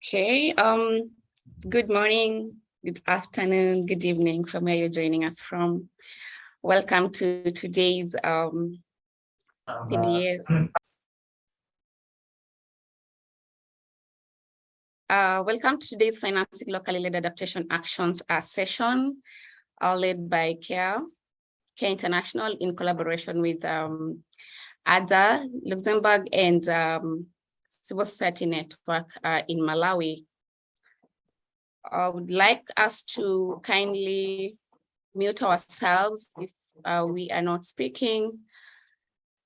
Okay, um, good morning, good afternoon, good evening from where you're joining us from. Welcome to today's um, CBA. Uh, welcome to today's Financing Locally Led Adaptation Actions uh, session, uh, led by CARE, CARE International in collaboration with um, ADA, Luxembourg, and um, Civil Society Network uh, in Malawi. I would like us to kindly mute ourselves if uh, we are not speaking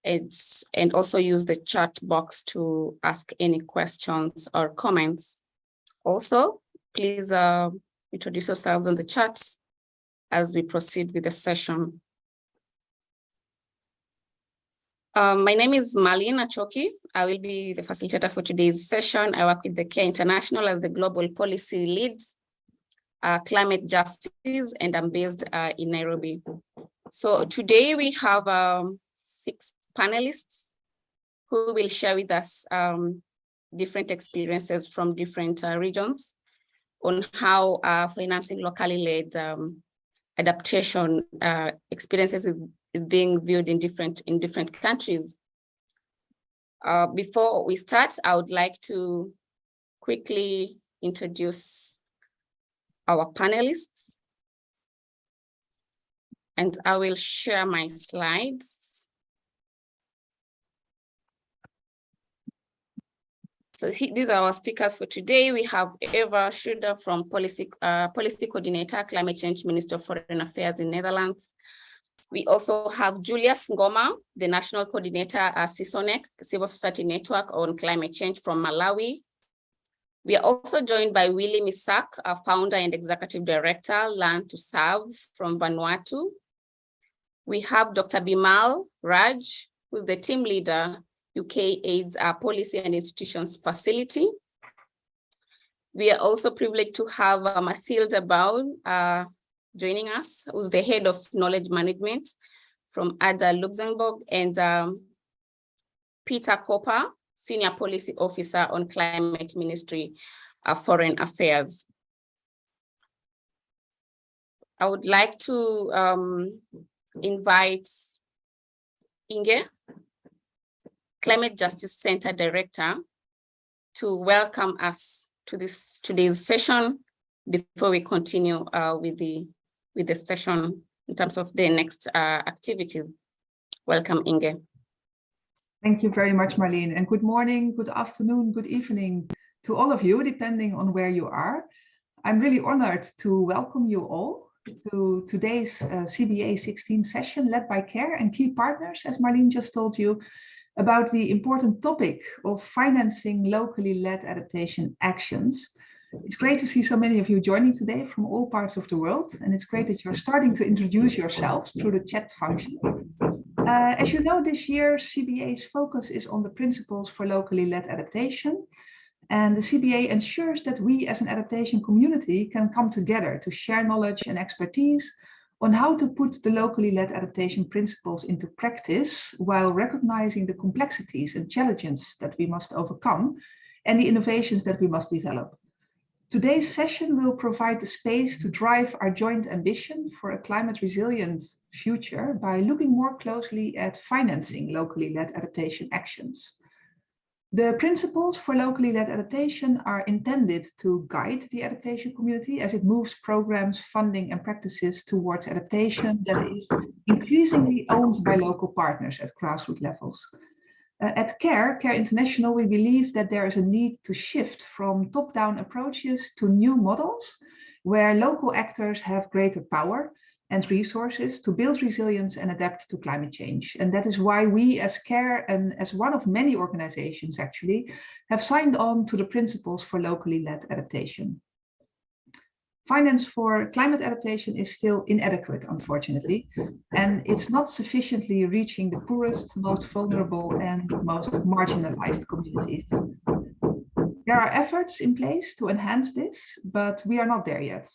it's, and also use the chat box to ask any questions or comments. Also, please uh, introduce yourselves on the chat as we proceed with the session. Um, my name is Marlene Achoki. I will be the facilitator for today's session. I work with the CARE International as the Global Policy Leads, uh, Climate Justice, and I'm based uh, in Nairobi. So today we have um, six panelists who will share with us um, different experiences from different uh, regions on how uh, financing locally led um, adaptation uh, experiences is being viewed in different in different countries. Uh, before we start, I would like to quickly introduce our panelists. And I will share my slides. So these are our speakers for today. We have Eva Schroeder from Policy, uh, Policy Coordinator, Climate Change Minister of Foreign Affairs in Netherlands. We also have Julius Ngoma, the National Coordinator at CISONEC, Civil Society Network on Climate Change from Malawi. We are also joined by Willie Misak, a founder and executive director, Learn to Serve from Vanuatu. We have Dr. Bimal Raj, who's the team leader, UK AIDS uh, Policy and Institutions Facility. We are also privileged to have uh, Mathilda Baul, uh, joining us, who's the head of knowledge management from ADA Luxembourg, and um, Peter Copper, senior policy officer on climate ministry uh, foreign affairs. I would like to um, invite Inge, Climate Justice Center Director, to welcome us to this today's session before we continue uh, with the with the session in terms of the next uh, activity. Welcome, Inge. Thank you very much, Marlene, and good morning, good afternoon, good evening to all of you, depending on where you are. I'm really honored to welcome you all to today's uh, CBA 16 session led by CARE and key partners, as Marlene just told you, about the important topic of financing locally led adaptation actions. It's great to see so many of you joining today from all parts of the world, and it's great that you're starting to introduce yourselves through the chat function. Uh, as you know, this year CBA's focus is on the principles for locally led adaptation, and the CBA ensures that we as an adaptation community can come together to share knowledge and expertise on how to put the locally led adaptation principles into practice while recognizing the complexities and challenges that we must overcome and the innovations that we must develop. Today's session will provide the space to drive our joint ambition for a climate resilient future by looking more closely at financing locally led adaptation actions. The principles for locally led adaptation are intended to guide the adaptation community as it moves programs, funding and practices towards adaptation that is increasingly owned by local partners at grassroots levels. Uh, at CARE, CARE International, we believe that there is a need to shift from top-down approaches to new models where local actors have greater power and resources to build resilience and adapt to climate change. And that is why we as CARE and as one of many organizations actually have signed on to the principles for locally led adaptation. Finance for climate adaptation is still inadequate, unfortunately, and it's not sufficiently reaching the poorest, most vulnerable and most marginalized communities. There are efforts in place to enhance this, but we are not there yet.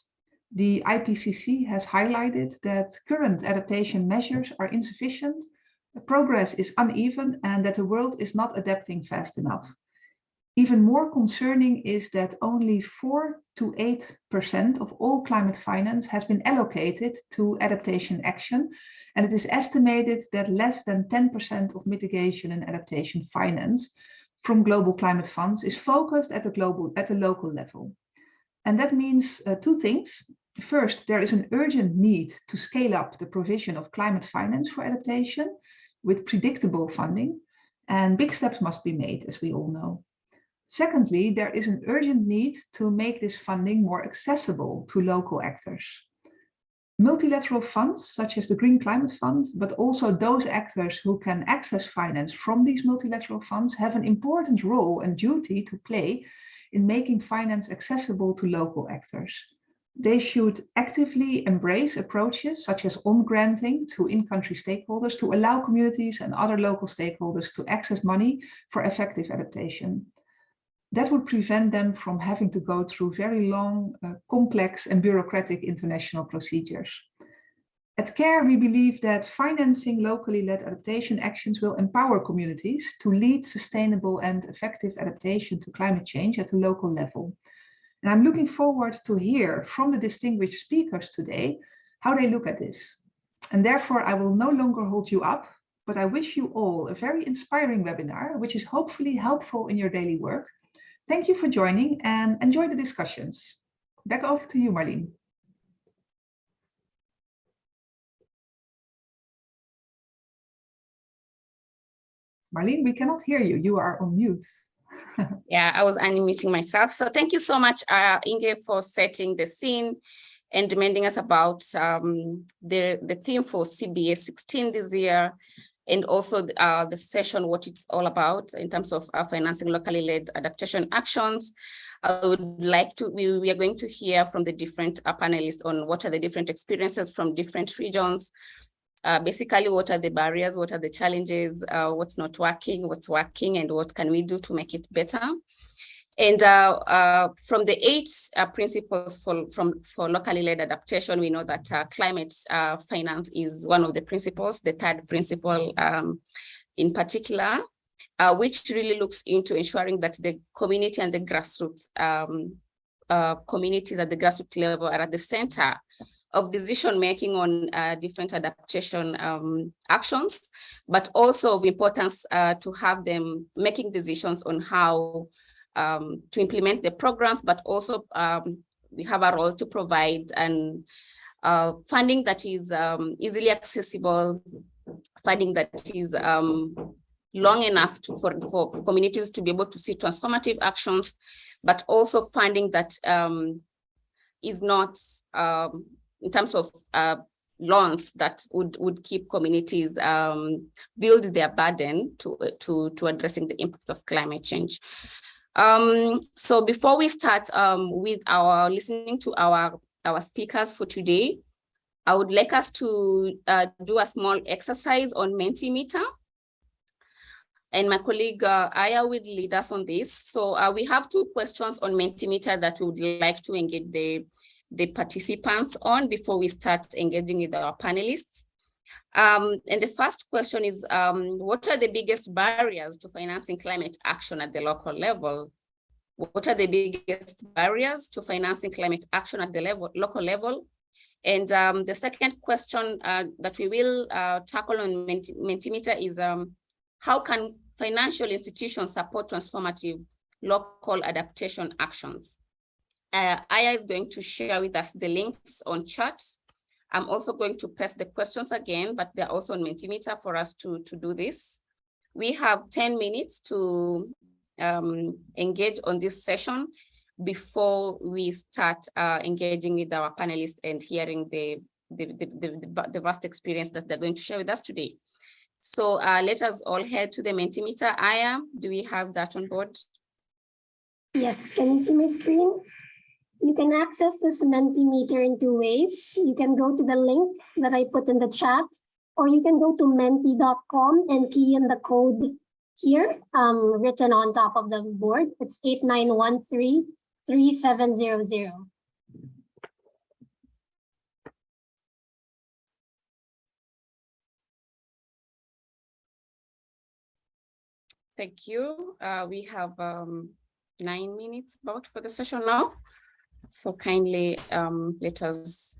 The IPCC has highlighted that current adaptation measures are insufficient, progress is uneven, and that the world is not adapting fast enough. Even more concerning is that only 4 to 8% of all climate finance has been allocated to adaptation action. And it is estimated that less than 10% of mitigation and adaptation finance from global climate funds is focused at the global at the local level. And that means uh, two things. First, there is an urgent need to scale up the provision of climate finance for adaptation with predictable funding. And big steps must be made, as we all know. Secondly, there is an urgent need to make this funding more accessible to local actors. Multilateral funds, such as the Green Climate Fund, but also those actors who can access finance from these multilateral funds have an important role and duty to play in making finance accessible to local actors. They should actively embrace approaches such as on-granting to in-country stakeholders to allow communities and other local stakeholders to access money for effective adaptation that would prevent them from having to go through very long, uh, complex and bureaucratic international procedures. At CARE, we believe that financing locally led adaptation actions will empower communities to lead sustainable and effective adaptation to climate change at the local level. And I'm looking forward to hear from the distinguished speakers today how they look at this. And therefore, I will no longer hold you up, but I wish you all a very inspiring webinar, which is hopefully helpful in your daily work Thank you for joining and enjoy the discussions. Back over to you, Marlene. Marlene, we cannot hear you. You are on mute. yeah, I was unmuting myself. So thank you so much, uh, Inge, for setting the scene and reminding us about um, the, the theme for CBA 16 this year, and also uh, the session, what it's all about in terms of uh, financing locally led adaptation actions. I would like to, we, we are going to hear from the different uh, panelists on what are the different experiences from different regions, uh, basically what are the barriers, what are the challenges, uh, what's not working, what's working, and what can we do to make it better. And uh, uh, from the eight uh, principles for, from, for locally led adaptation, we know that uh, climate uh, finance is one of the principles, the third principle um, in particular, uh, which really looks into ensuring that the community and the grassroots um, communities at the grassroots level are at the center of decision making on different adaptation um, actions, but also of importance to have them making decisions on how um, to implement the programs, but also um, we have a role to provide and uh, funding that is um, easily accessible, funding that is um, long enough to, for, for communities to be able to see transformative actions, but also funding that um, is not um, in terms of uh, loans that would would keep communities um, build their burden to to to addressing the impacts of climate change. Um, so before we start um, with our listening to our, our speakers for today, I would like us to uh, do a small exercise on Mentimeter. And my colleague uh, Aya will lead us on this. So uh, we have two questions on Mentimeter that we would like to engage the, the participants on before we start engaging with our panelists. Um, and the first question is, um, what are the biggest barriers to financing climate action at the local level? What are the biggest barriers to financing climate action at the level, local level? And um, the second question uh, that we will uh, tackle on Mentimeter is um, how can financial institutions support transformative local adaptation actions? Uh, Aya is going to share with us the links on chat I'm also going to paste the questions again, but they're also on Mentimeter for us to, to do this. We have 10 minutes to um, engage on this session before we start uh, engaging with our panelists and hearing the, the, the, the, the vast experience that they're going to share with us today. So uh, let us all head to the Mentimeter. Aya, do we have that on board? Yes, can you see my screen? You can access this Mentimeter in two ways. You can go to the link that I put in the chat, or you can go to menti.com and key in the code here, um, written on top of the board. It's 89133700. Thank you. Uh, we have um, nine minutes about for the session now. So kindly um, let us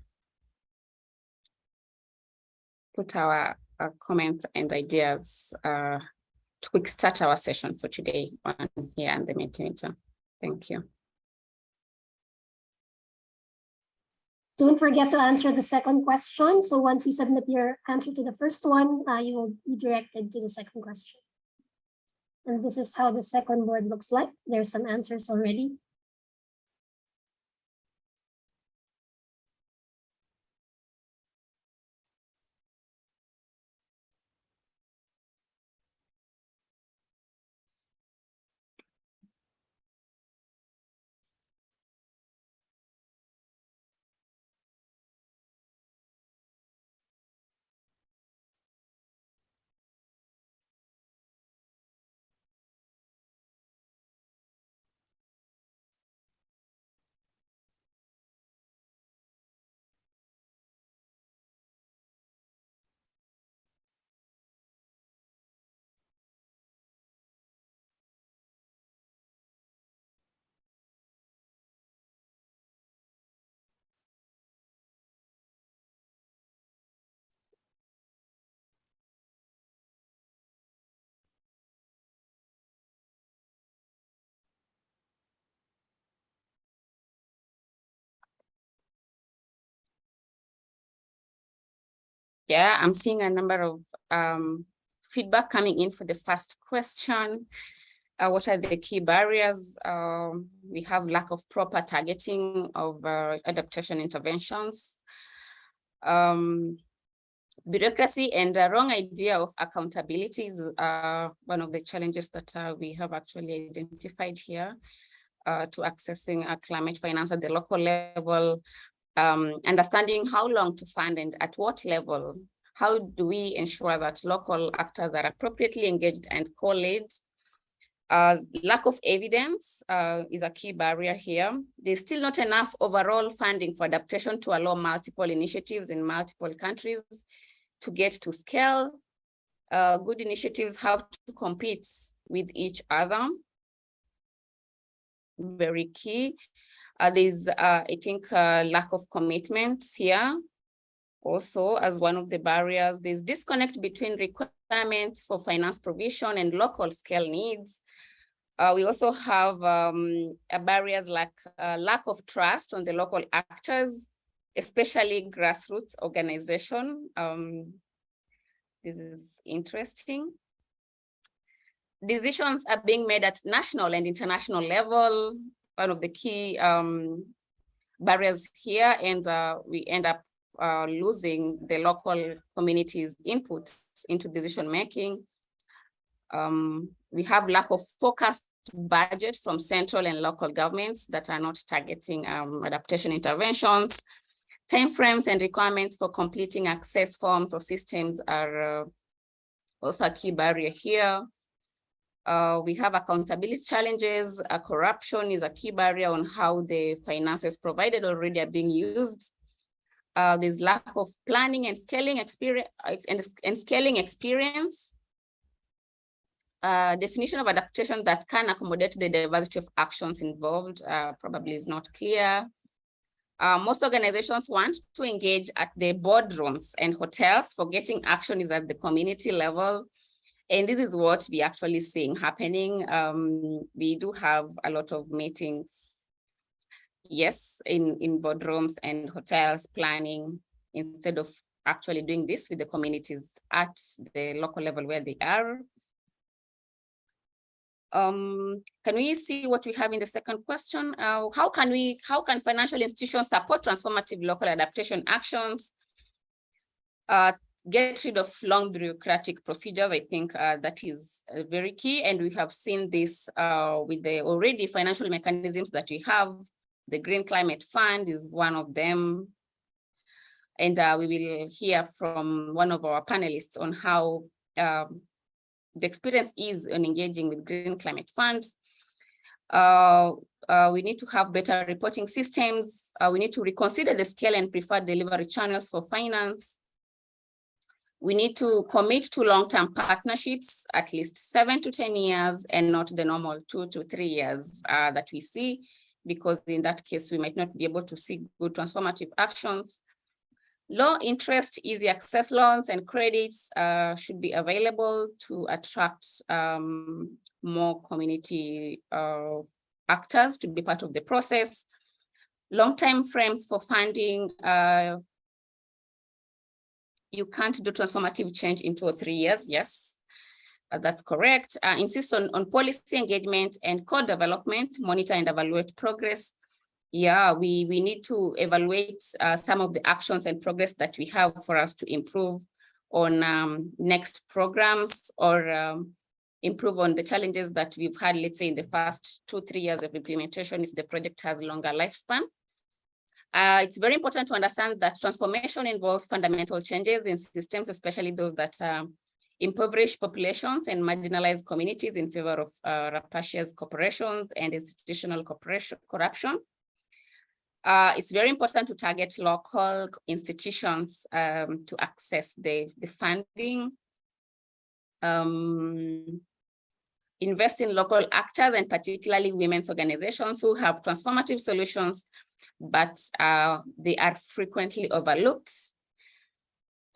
put our, our comments and ideas uh, to start our session for today on here and the Mentimeter. Thank you. Don't forget to answer the second question. So once you submit your answer to the first one, uh, you will be directed to the second question. And this is how the second board looks like. There's some answers already. Yeah, I'm seeing a number of um, feedback coming in for the first question. Uh, what are the key barriers? Um, we have lack of proper targeting of uh, adaptation interventions. Um, bureaucracy and a wrong idea of accountability are one of the challenges that uh, we have actually identified here uh, to accessing climate finance at the local level, um, understanding how long to fund and at what level, how do we ensure that local actors are appropriately engaged and co-led? Uh, lack of evidence uh, is a key barrier here. There's still not enough overall funding for adaptation to allow multiple initiatives in multiple countries to get to scale. Uh, good initiatives have to compete with each other. Very key. Uh, there's, uh, I think, uh, lack of commitment here. Also, as one of the barriers, there's disconnect between requirements for finance provision and local scale needs. Uh, we also have um, barriers like uh, lack of trust on the local actors, especially grassroots organization. Um, this is interesting. Decisions are being made at national and international level one of the key um, barriers here, and uh, we end up uh, losing the local community's input into decision making. Um, we have lack of focused budget from central and local governments that are not targeting um, adaptation interventions. Timeframes and requirements for completing access forms or systems are uh, also a key barrier here. Uh, we have accountability challenges. Uh, corruption is a key barrier on how the finances provided already are being used. Uh, there's lack of planning and scaling experience and, and scaling experience. Uh, definition of adaptation that can accommodate the diversity of actions involved uh, probably is not clear. Uh, most organizations want to engage at the boardrooms and hotels, forgetting action is at the community level and this is what we actually seeing happening. Um, we do have a lot of meetings, yes, in, in boardrooms and hotels planning instead of actually doing this with the communities at the local level where they are. Um, can we see what we have in the second question? Uh, how can we, how can financial institutions support transformative local adaptation actions? Uh, get rid of long bureaucratic procedures. I think uh, that is uh, very key. And we have seen this uh, with the already financial mechanisms that we have. The Green Climate Fund is one of them. And uh, we will hear from one of our panelists on how um, the experience is in engaging with Green Climate Funds. Uh, we need to have better reporting systems. we need to reconsider the scale and preferred delivery channels for finance We need to commit to long-term partnerships, at least seven to 10 years and not the normal two to three years uh, that we see, because in that case, we might not be able to see good transformative actions. Low interest, easy access loans and credits uh, should be available to attract um, more community uh, actors to be part of the process. Long time frames for funding. Uh, you can't do transformative change in two or three years. Yes, uh, that's correct. Uh, insist on, on policy engagement and co-development, monitor and evaluate progress yeah, we, we need to evaluate uh, some of the actions and progress that we have for us to improve on um, next programs or um, improve on the challenges that we've had, let's say in the first two, three years of implementation if the project has longer lifespan. Uh, it's very important to understand that transformation involves fundamental changes in systems, especially those that um, impoverish populations and marginalized communities in favor of uh, rapacious corporations and institutional corruption. Uh, it's very important to target local institutions um, to access the, the funding. Um, invest in local actors and particularly women's organizations who have transformative solutions, but uh, they are frequently overlooked.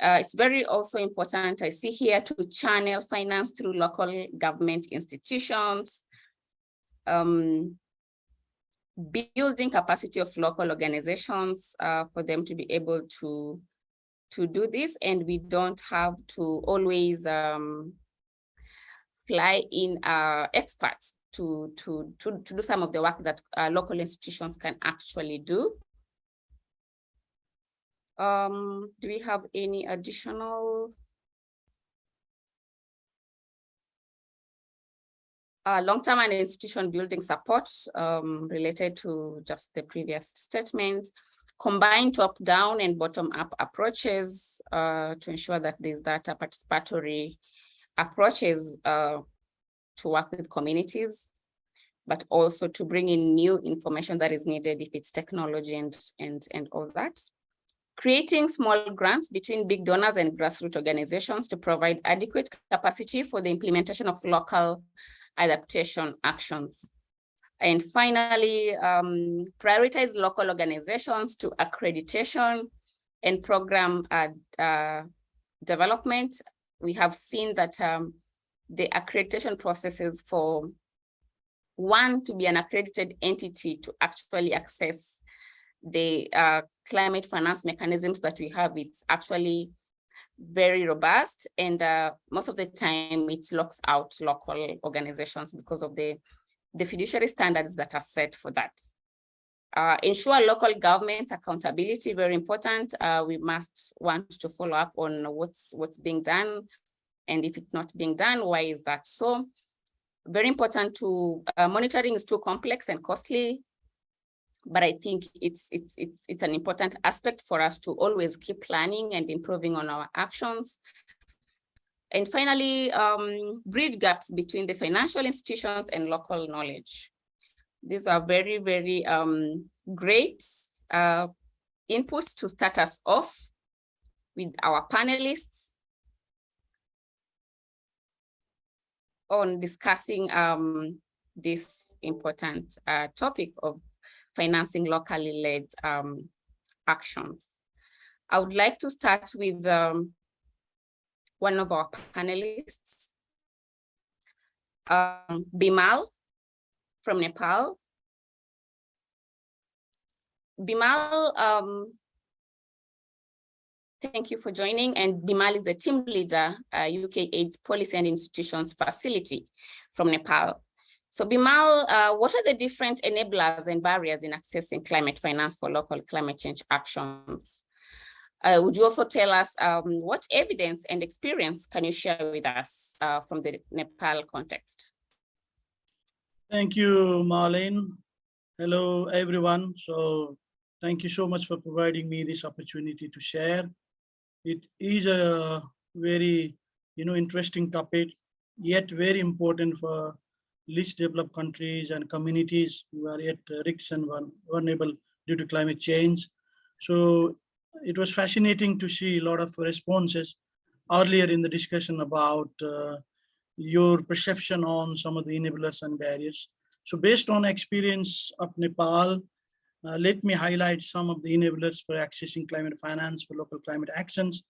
Uh, it's very also important, I see here, to channel finance through local government institutions, um, building capacity of local organizations uh, for them to be able to to do this and we don't have to always um, fly in uh, experts to, to, to, to do some of the work that uh, local institutions can actually do. Um, do we have any additional? Uh, long-term and institution building support um, related to just the previous statement, combine top-down and bottom-up approaches uh, to ensure that there's data participatory approaches uh, to work with communities, but also to bring in new information that is needed if it's technology and, and, and all that. Creating small grants between big donors and grassroots organizations to provide adequate capacity for the implementation of local adaptation actions. And finally, um, prioritize local organizations to accreditation and program uh, uh, development. We have seen that um, the accreditation processes for one to be an accredited entity to actually access the uh, climate finance mechanisms that we have, it's actually very robust and uh, most of the time it locks out local organizations because of the, the fiduciary standards that are set for that. Uh, ensure local government accountability, very important. Uh, we must want to follow up on what's, what's being done and if it's not being done, why is that so? Very important to uh, monitoring is too complex and costly but I think it's, it's, it's, it's an important aspect for us to always keep planning and improving on our actions. And finally, um, bridge gaps between the financial institutions and local knowledge. These are very, very um, great uh, inputs to start us off with our panelists on discussing um, this important uh, topic of financing locally led um, actions. I would like to start with um, one of our panelists, um, Bimal from Nepal. Bimal, um, thank you for joining. And Bimal is the team leader, uh, UK AIDS Policy and Institutions Facility from Nepal. So Bimal, uh, what are the different enablers and barriers in accessing climate finance for local climate change actions? Uh, would you also tell us um, what evidence and experience can you share with us uh, from the Nepal context? Thank you, Marlene. Hello, everyone. So thank you so much for providing me this opportunity to share. It is a very, you know, interesting topic, yet very important for least developed countries and communities who are yet rich and vulnerable due to climate change. So it was fascinating to see a lot of responses earlier in the discussion about uh, your perception on some of the enablers and barriers. So based on experience of Nepal, uh, let me highlight some of the enablers for accessing climate finance for local climate actions.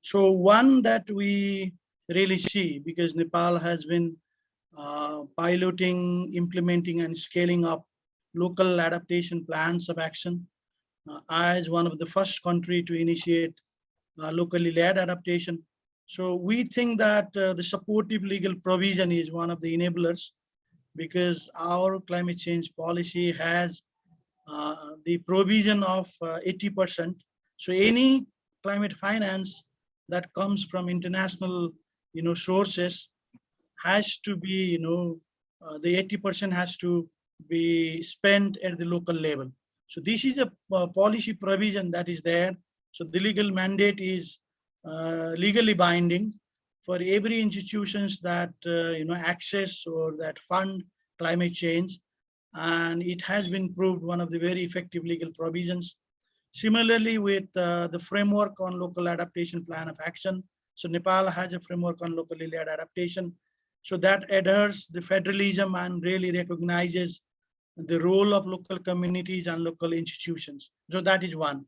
So one that we really see because Nepal has been uh, piloting, implementing and scaling up local adaptation plans of action uh, as one of the first country to initiate uh, locally led adaptation. So we think that uh, the supportive legal provision is one of the enablers because our climate change policy has the provision of 80%. So any climate finance that comes from international, you know, sources has to be, you know, uh, the 80% has to be spent at the local level. So this is a uh, policy provision that is there. So the legal mandate is uh, legally binding for every institutions that, uh, you know, access or that fund climate change. And it has been proved one of the very effective legal provisions. Similarly, with uh, the framework on local adaptation plan of action. So Nepal has a framework on locally led adaptation. So that adheres the federalism and really recognizes the role of local communities and local institutions. So that is one.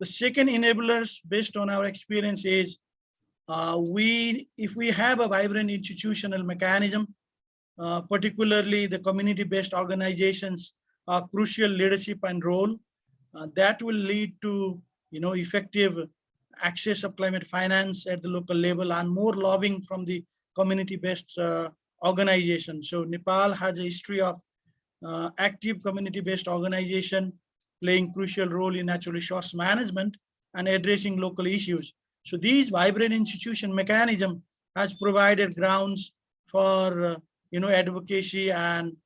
The second enablers based on our experience is uh, we, if we have a vibrant institutional mechanism, uh, particularly the community-based organizations are crucial leadership and role, uh, that will lead to, you know, effective access of climate finance at the local level and more lobbying from the community-based uh, organization. So Nepal has a history of uh, active community-based organization playing crucial role in natural resource management and addressing local issues. So these vibrant institution mechanism has provided grounds for uh, you know advocacy and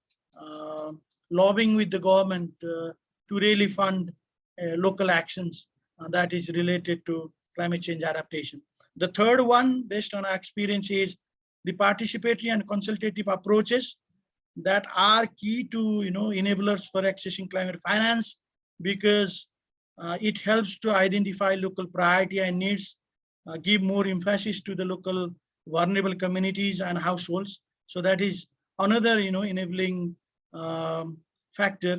uh, lobbying with the government uh, to really fund uh, local actions uh, that is related to climate change adaptation. The third one, based on our experience, is the participatory and consultative approaches that are key to you know enablers for accessing climate finance because uh, it helps to identify local priority and needs, uh, give more emphasis to the local vulnerable communities and households. So that is another, you know, enabling um, factor.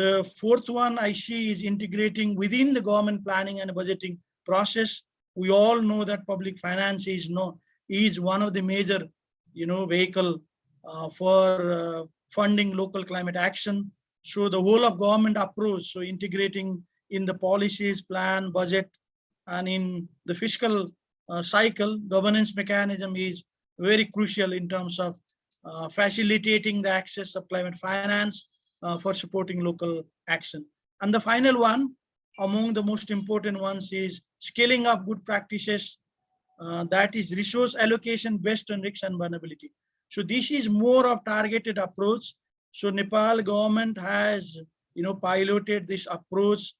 The fourth one I see is integrating within the government planning and budgeting process. We all know that public finance is no is one of the major, you know, vehicle uh, for uh, funding local climate action. So the whole of government approach, so integrating in the policies, plan, budget, and in the fiscal uh, cycle, governance mechanism is very crucial in terms of uh, facilitating the access of climate finance uh, for supporting local action. And the final one, among the most important ones is scaling up good practices uh, that is resource allocation based on risks and vulnerability. So this is more of targeted approach. So Nepal government has, you know, piloted this approach.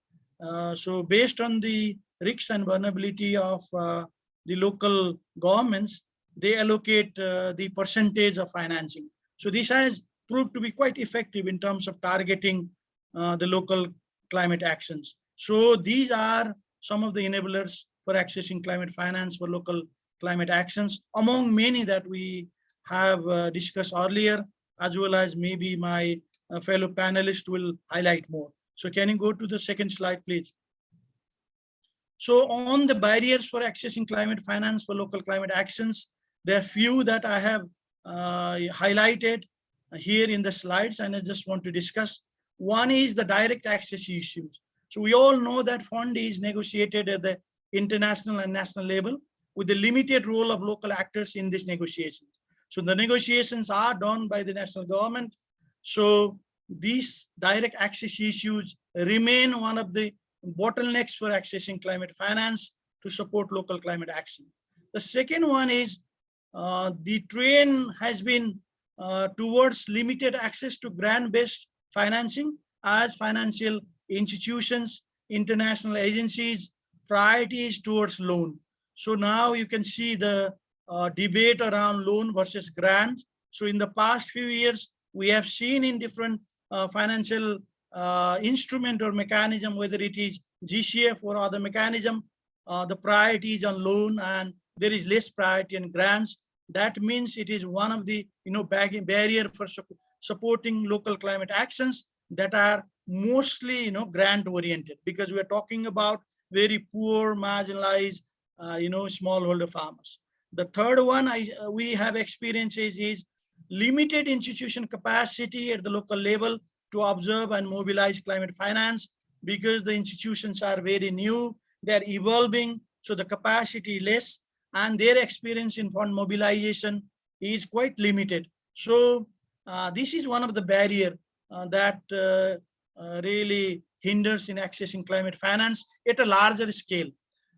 Uh, so based on the risks and vulnerability of uh, the local governments, they allocate uh, the percentage of financing. So this has proved to be quite effective in terms of targeting uh, the local climate actions. So these are some of the enablers for accessing climate finance for local climate actions, among many that we have uh, discussed earlier, as well as maybe my uh, fellow panelists will highlight more. So can you go to the second slide, please? So on the barriers for accessing climate finance for local climate actions, there are few that I have uh, highlighted here in the slides and I just want to discuss. One is the direct access issues. So we all know that fund is negotiated at the international and national level with the limited role of local actors in these negotiations. So the negotiations are done by the national government. So these direct access issues remain one of the bottlenecks for accessing climate finance to support local climate action. The second one is the train has been uh, towards limited access to grant-based financing as financial institutions, international agencies, priorities towards loan. So now you can see the uh, debate around loan versus grant. So in the past few years, we have seen in different uh, financial uh, instrument or mechanism, whether it is GCF or other mechanism, uh, the priorities on loan and there is less priority and grants. That means it is one of the, you know, barrier for sup- supporting local climate actions that are mostly, you know, grant oriented because we are talking about very poor, marginalized, uh, you know, smallholder farmers. The third one I, uh, we have experiences is limited institution capacity at the local level to observe and mobilize climate finance because the institutions are very new, they're evolving, so the capacity less and their experience in fund mobilization is quite limited. So uh, this is one of the barrier uh, that uh, uh, really hinders in accessing climate finance at a larger scale.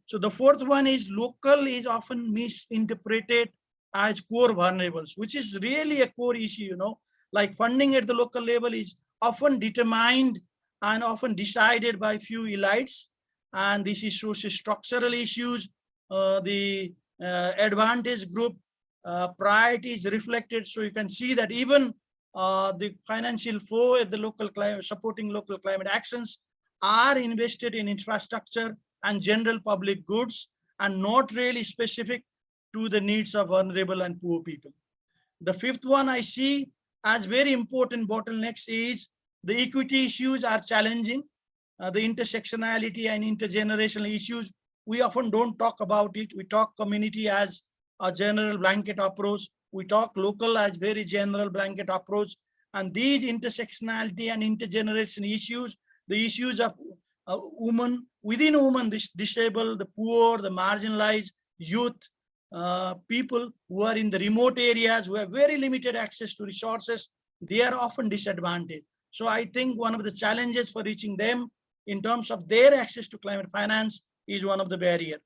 So the fourth one is local is often misinterpreted as core vulnerables, which is really a core issue, you know, like funding at the local level is often determined and often decided by few elites. And this is socio-structural issues. Uh, the advantage group uh, priorities reflected. So you can see that even uh, the financial flow at the local climate, supporting local climate actions are invested in infrastructure and general public goods and not really specific to the needs of vulnerable and poor people. The fifth one I see as very important bottlenecks is the equity issues are challenging. Uh, the intersectionality and intergenerational issues, we often don't talk about it. We talk community as a general blanket approach. We talk local as very general blanket approach. And these intersectionality and intergenerational issues, the issues of uh, women, within women, dis disabled, the poor, the marginalized, youth, uh, people who are in the remote areas, who have very limited access to resources, they are often disadvantaged. So I think one of the challenges for reaching them in terms of their access to climate finance is one of the barrier.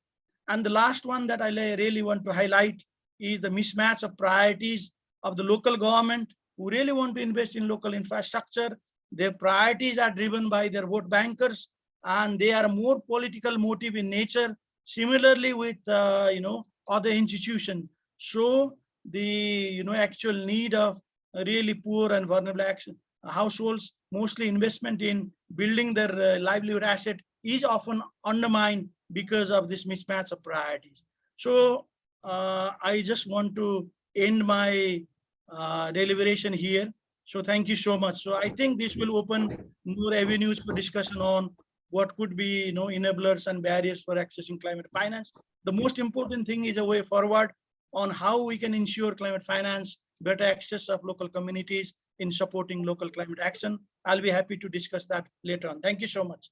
And the last one that I really want to highlight is the mismatch of priorities of the local government who really want to invest in local infrastructure. Their priorities are driven by their vote bankers and they are more political motive in nature. Similarly with, uh, you know, other institutions. So the, you know, actual need of really poor and vulnerable action households, mostly investment in building their uh, livelihood asset is often undermined because of this mismatch of priorities. So uh, I just want to end my uh, deliberation here. So thank you so much. So I think this will open more avenues for discussion on what could be you know, enablers and barriers for accessing climate finance. The most important thing is a way forward on how we can ensure climate finance, better access of local communities in supporting local climate action. I'll be happy to discuss that later on. Thank you so much.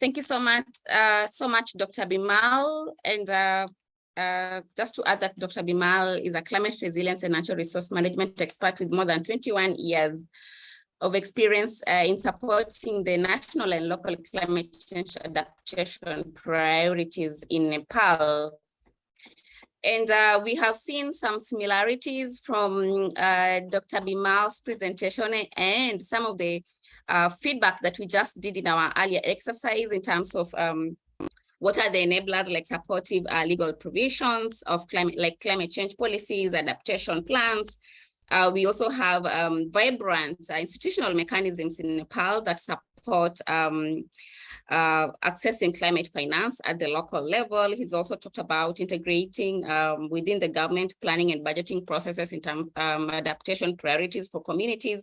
Thank you so much, uh, so much, Dr. Bimal. And uh, uh, just to add that Dr. Bimal is a climate resilience and natural resource management expert with more than 21 years of experience uh, in supporting the national and local climate change adaptation priorities in Nepal. And uh, we have seen some similarities from uh, Dr. Bimal's presentation and some of the uh, feedback that we just did in our earlier exercise in terms of um, what are the enablers like supportive uh, legal provisions of climate, like climate change policies, adaptation plans. Uh, we also have um, vibrant uh, institutional mechanisms in Nepal that support um, uh, accessing climate finance at the local level. He's also talked about integrating um, within the government planning and budgeting processes in terms um, adaptation priorities for communities.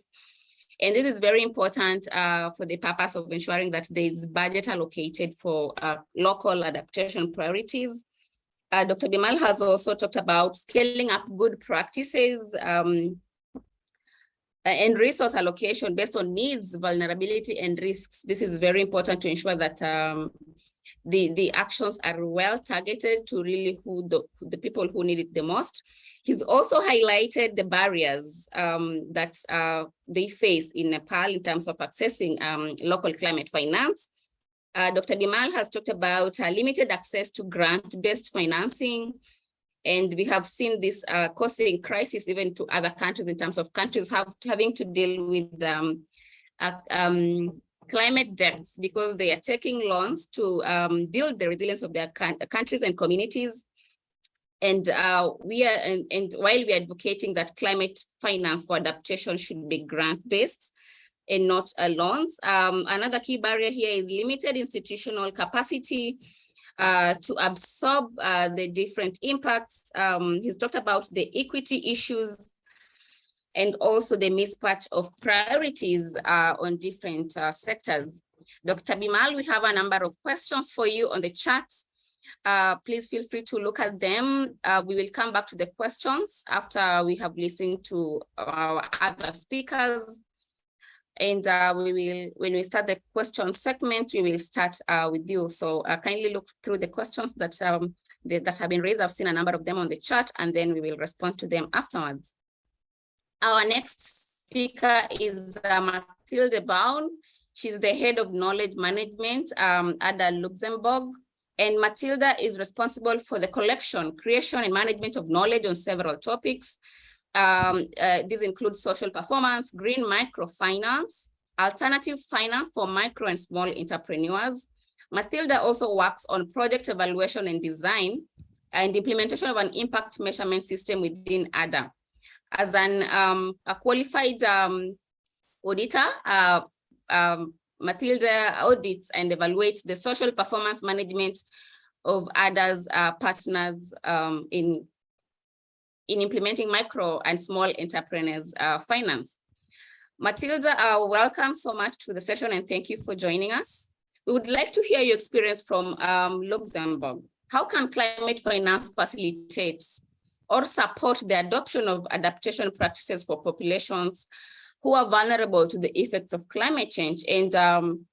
And this is very important uh, for the purpose of ensuring that there is budget allocated for uh, local adaptation priorities. Uh, Dr. Bimal has also talked about scaling up good practices um, and resource allocation based on needs, vulnerability, and risks. This is very important to ensure that um, the, the actions are well targeted to really who the, the people who need it the most. He's also highlighted the barriers um, that uh, they face in Nepal in terms of accessing um, local climate finance. Uh, Dr. Bimal has talked about uh, limited access to grant-based financing, and we have seen this uh, causing crisis even to other countries in terms of countries have, having to deal with um, uh, um, climate debts because they are taking loans to um, build the resilience of their countries and communities. And uh, we are, and, and while we are advocating that climate finance for adaptation should be grant-based and not loans, um, another key barrier here is limited institutional capacity uh, to absorb uh, the different impacts. Um, he's talked about the equity issues and also the mismatch of priorities uh, on different uh, sectors. Dr. Bimal, we have a number of questions for you on the chat. Uh, please feel free to look at them. Uh, we will come back to the questions after we have listened to our other speakers. And uh, we will, when we start the question segment, we will start uh, with you. So kindly look through the questions that, um, that have been raised. I've seen a number of them on the chat, and then we will respond to them afterwards. Our next speaker is uh, Mathilde Baun. She's the head of knowledge management um, at Luxembourg. And Matilda is responsible for the collection, creation, and management of knowledge on several topics. Um, uh, these include social performance, green microfinance, alternative finance for micro and small entrepreneurs. Matilda also works on project evaluation and design and implementation of an impact measurement system within ADA. As an um, a qualified um, auditor, uh, um, Matilda audits and evaluates the social performance management of others uh, partners um, in, in implementing micro and small entrepreneurs uh, finance. Matilda, uh, welcome so much to the session and thank you for joining us. We would like to hear your experience from um, Luxembourg. How can climate finance facilitate or support the adoption of adaptation practices for populations who are vulnerable to the effects of climate change and um,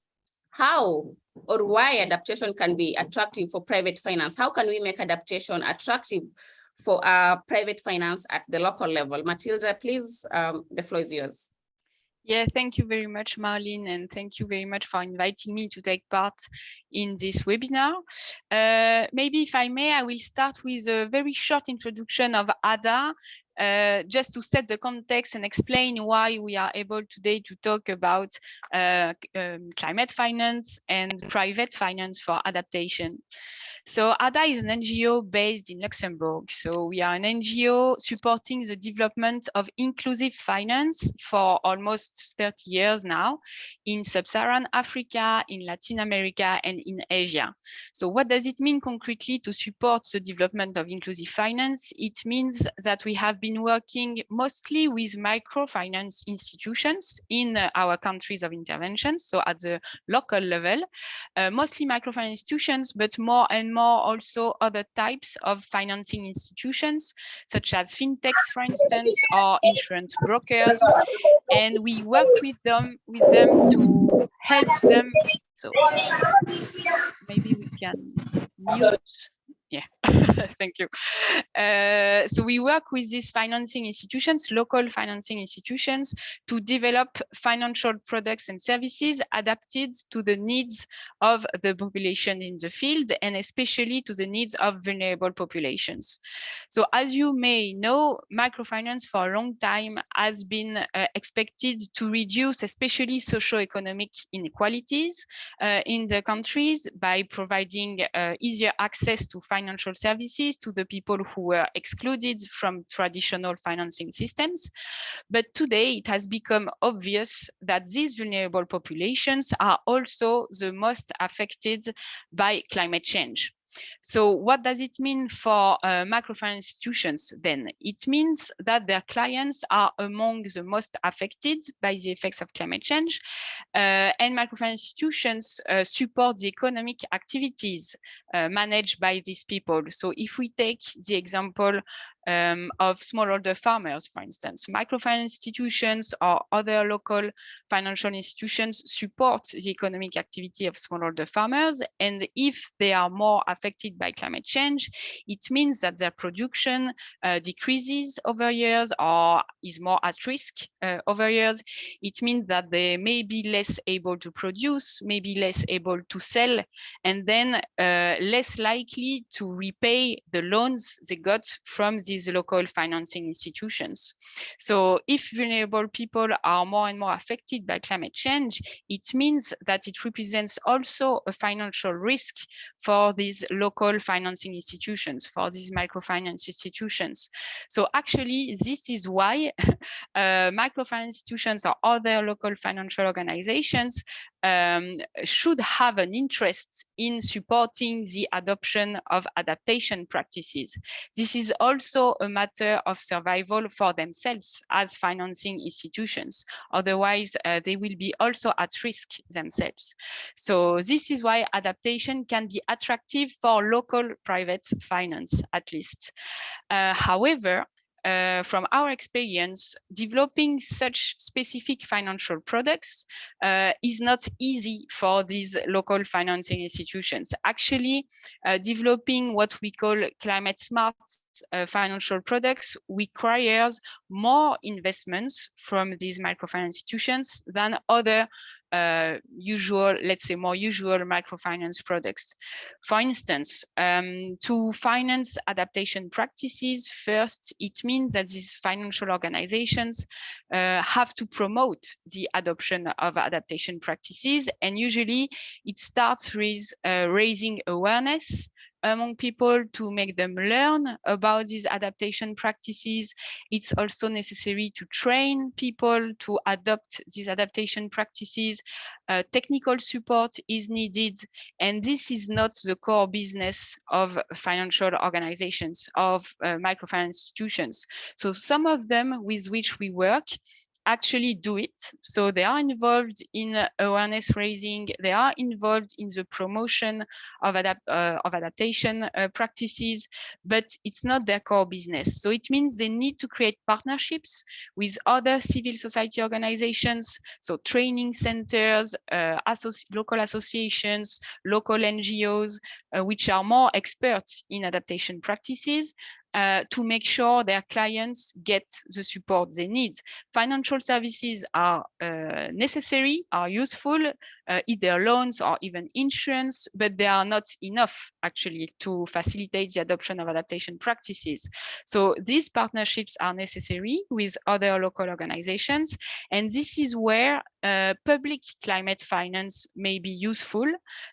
how or why adaptation can be attractive for private finance. How can we make adaptation attractive for uh, private finance at the local level? Matilda, please, um, the floor is yours. Yeah, thank you very much, Marlene, and thank you very much for inviting me to take part in this webinar. Uh, maybe if I may, I will start with a very short introduction of ADA, uh, just to set the context and explain why we are able today to talk about uh, um, climate finance and private finance for adaptation. So ADA is an NGO based in Luxembourg. So we are an NGO supporting the development of inclusive finance for almost 30 years now in Sub-Saharan Africa, in Latin America, and in Asia. So what does it mean concretely to support the development of inclusive finance? It means that we have been working mostly with microfinance institutions in our countries of intervention, so at the local level, uh, mostly microfinance institutions, but more and more also other types of financing institutions, such as fintechs, for instance, or insurance brokers. And we work with them, with them to help them. So maybe we can mute yeah, thank you. Uh, so we work with these financing institutions, local financing institutions, to develop financial products and services adapted to the needs of the population in the field and especially to the needs of vulnerable populations. So as you may know, microfinance for a long time has been uh, expected to reduce especially socio-economic inequalities uh, in the countries by providing uh, easier access to financial financial services to the people who were excluded from traditional financing systems. But today it has become obvious that these vulnerable populations are also the most affected by climate change. So what does it mean for uh, microfinance institutions then? It means that their clients are among the most affected by the effects of climate change uh, and microfinance institutions uh, support the economic activities uh, managed by these people. So if we take the example um, of smallholder farmers, for instance. Microfinance institutions or other local financial institutions support the economic activity of smallholder farmers. And if they are more affected by climate change, it means that their production uh, decreases over years or is more at risk uh, over years. It means that they may be less able to produce, maybe less able to sell, and then uh, less likely to repay the loans they got from the these local financing institutions. So if vulnerable people are more and more affected by climate change, it means that it represents also a financial risk for these local financing institutions, for these microfinance institutions. So actually, this is why uh, microfinance institutions or other local financial organizations um, should have an interest in supporting the adoption of adaptation practices. This is also a matter of survival for themselves as financing institutions. Otherwise, uh, they will be also at risk themselves. So this is why adaptation can be attractive for local private finance, at least. Uh, however, uh, from our experience, developing such specific financial products uh, is not easy for these local financing institutions. Actually, uh, developing what we call climate smart uh, financial products requires more investments from these microfinance institutions than other uh, usual, let's say more usual microfinance products. For instance, um, to finance adaptation practices, first, it means that these financial organizations uh, have to promote the adoption of adaptation practices. And usually it starts with uh, raising awareness among people to make them learn about these adaptation practices. It's also necessary to train people to adopt these adaptation practices. Uh, technical support is needed, and this is not the core business of financial organizations, of uh, microfinance institutions. So some of them with which we work actually do it. So they are involved in awareness raising, they are involved in the promotion of, uh, of adaptation uh, practices, but it's not their core business. So it means they need to create partnerships with other civil society organizations, so training centers, uh, associ local associations, local NGOs, uh, which are more experts in adaptation practices, uh, to make sure their clients get the support they need. Financial services are uh, necessary, are useful, uh, either loans or even insurance, but they are not enough actually to facilitate the adoption of adaptation practices. So these partnerships are necessary with other local organizations. And this is where uh, public climate finance may be useful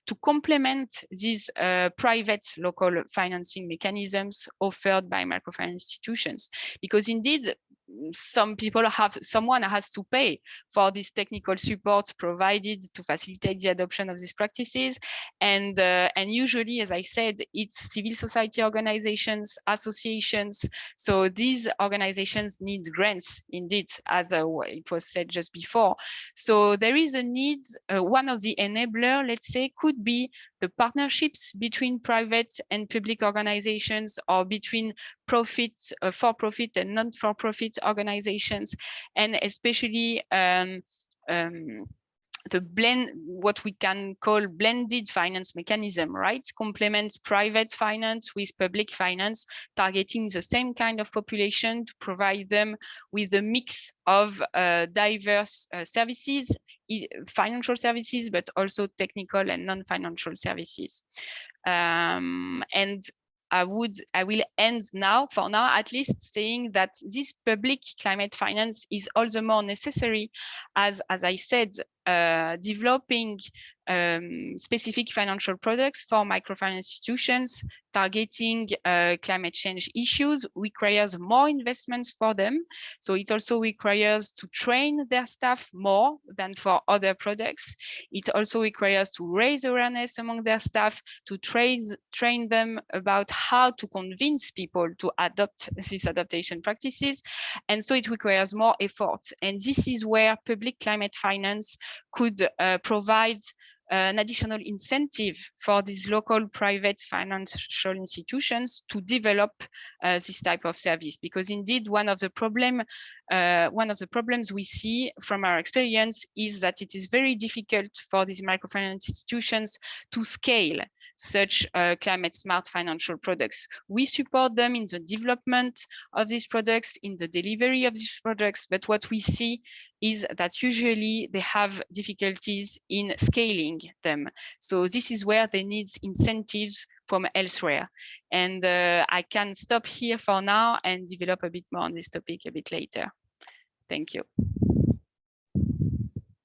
to complement these uh, private local financing mechanisms offered by microfinance institutions. Because indeed, some people have someone has to pay for this technical support provided to facilitate the adoption of these practices. And uh, and usually as i said it's civil society organizations associations. So these organizations need grants indeed as uh, it was said just before. So there is a need uh, one of the enabler let's say could be the partnerships between private and public organizations or between profit, uh, for-profit and non-for-profit organizations, and especially um, um, the blend, what we can call blended finance mechanism, right? Complements private finance with public finance, targeting the same kind of population to provide them with a mix of uh, diverse uh, services, financial services, but also technical and non-financial services. Um, and I would, I will end now, for now at least, saying that this public climate finance is all the more necessary as, as I said, uh, developing um, specific financial products for microfinance institutions targeting uh, climate change issues requires more investments for them. So it also requires to train their staff more than for other products. It also requires to raise awareness among their staff, to train, train them about how to convince people to adopt these adaptation practices. And so it requires more effort. And this is where public climate finance could uh, provide an additional incentive for these local private financial institutions to develop uh, this type of service because indeed one of the problem uh, one of the problems we see from our experience is that it is very difficult for these microfinance institutions to scale such uh, climate smart financial products. We support them in the development of these products, in the delivery of these products, but what we see is that usually they have difficulties in scaling them. So this is where they need incentives from elsewhere. And uh, I can stop here for now and develop a bit more on this topic a bit later. Thank you.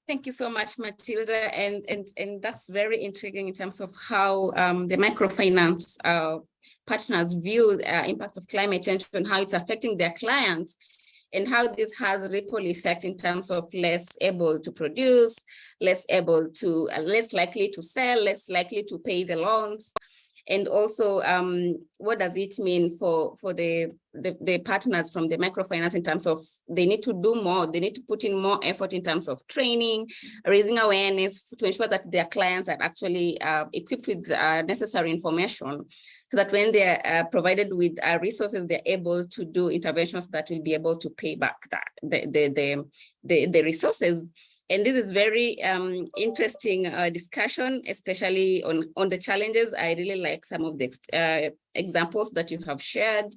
Thank you so much, Matilda. And, and, and that's very intriguing in terms of how um, the microfinance uh, partners view uh, impact of climate change and how it's affecting their clients. And how this has ripple effect in terms of less able to produce, less able to, uh, less likely to sell, less likely to pay the loans. And also, um, what does it mean for, for the, the, the partners from the microfinance in terms of they need to do more, they need to put in more effort in terms of training, raising awareness to ensure that their clients are actually uh, equipped with uh, necessary information so that when they're uh, provided with uh, resources, they're able to do interventions that will be able to pay back that the, the, the, the, the resources. And this is very um, interesting uh, discussion, especially on, on the challenges. I really like some of the uh, examples that you have shared.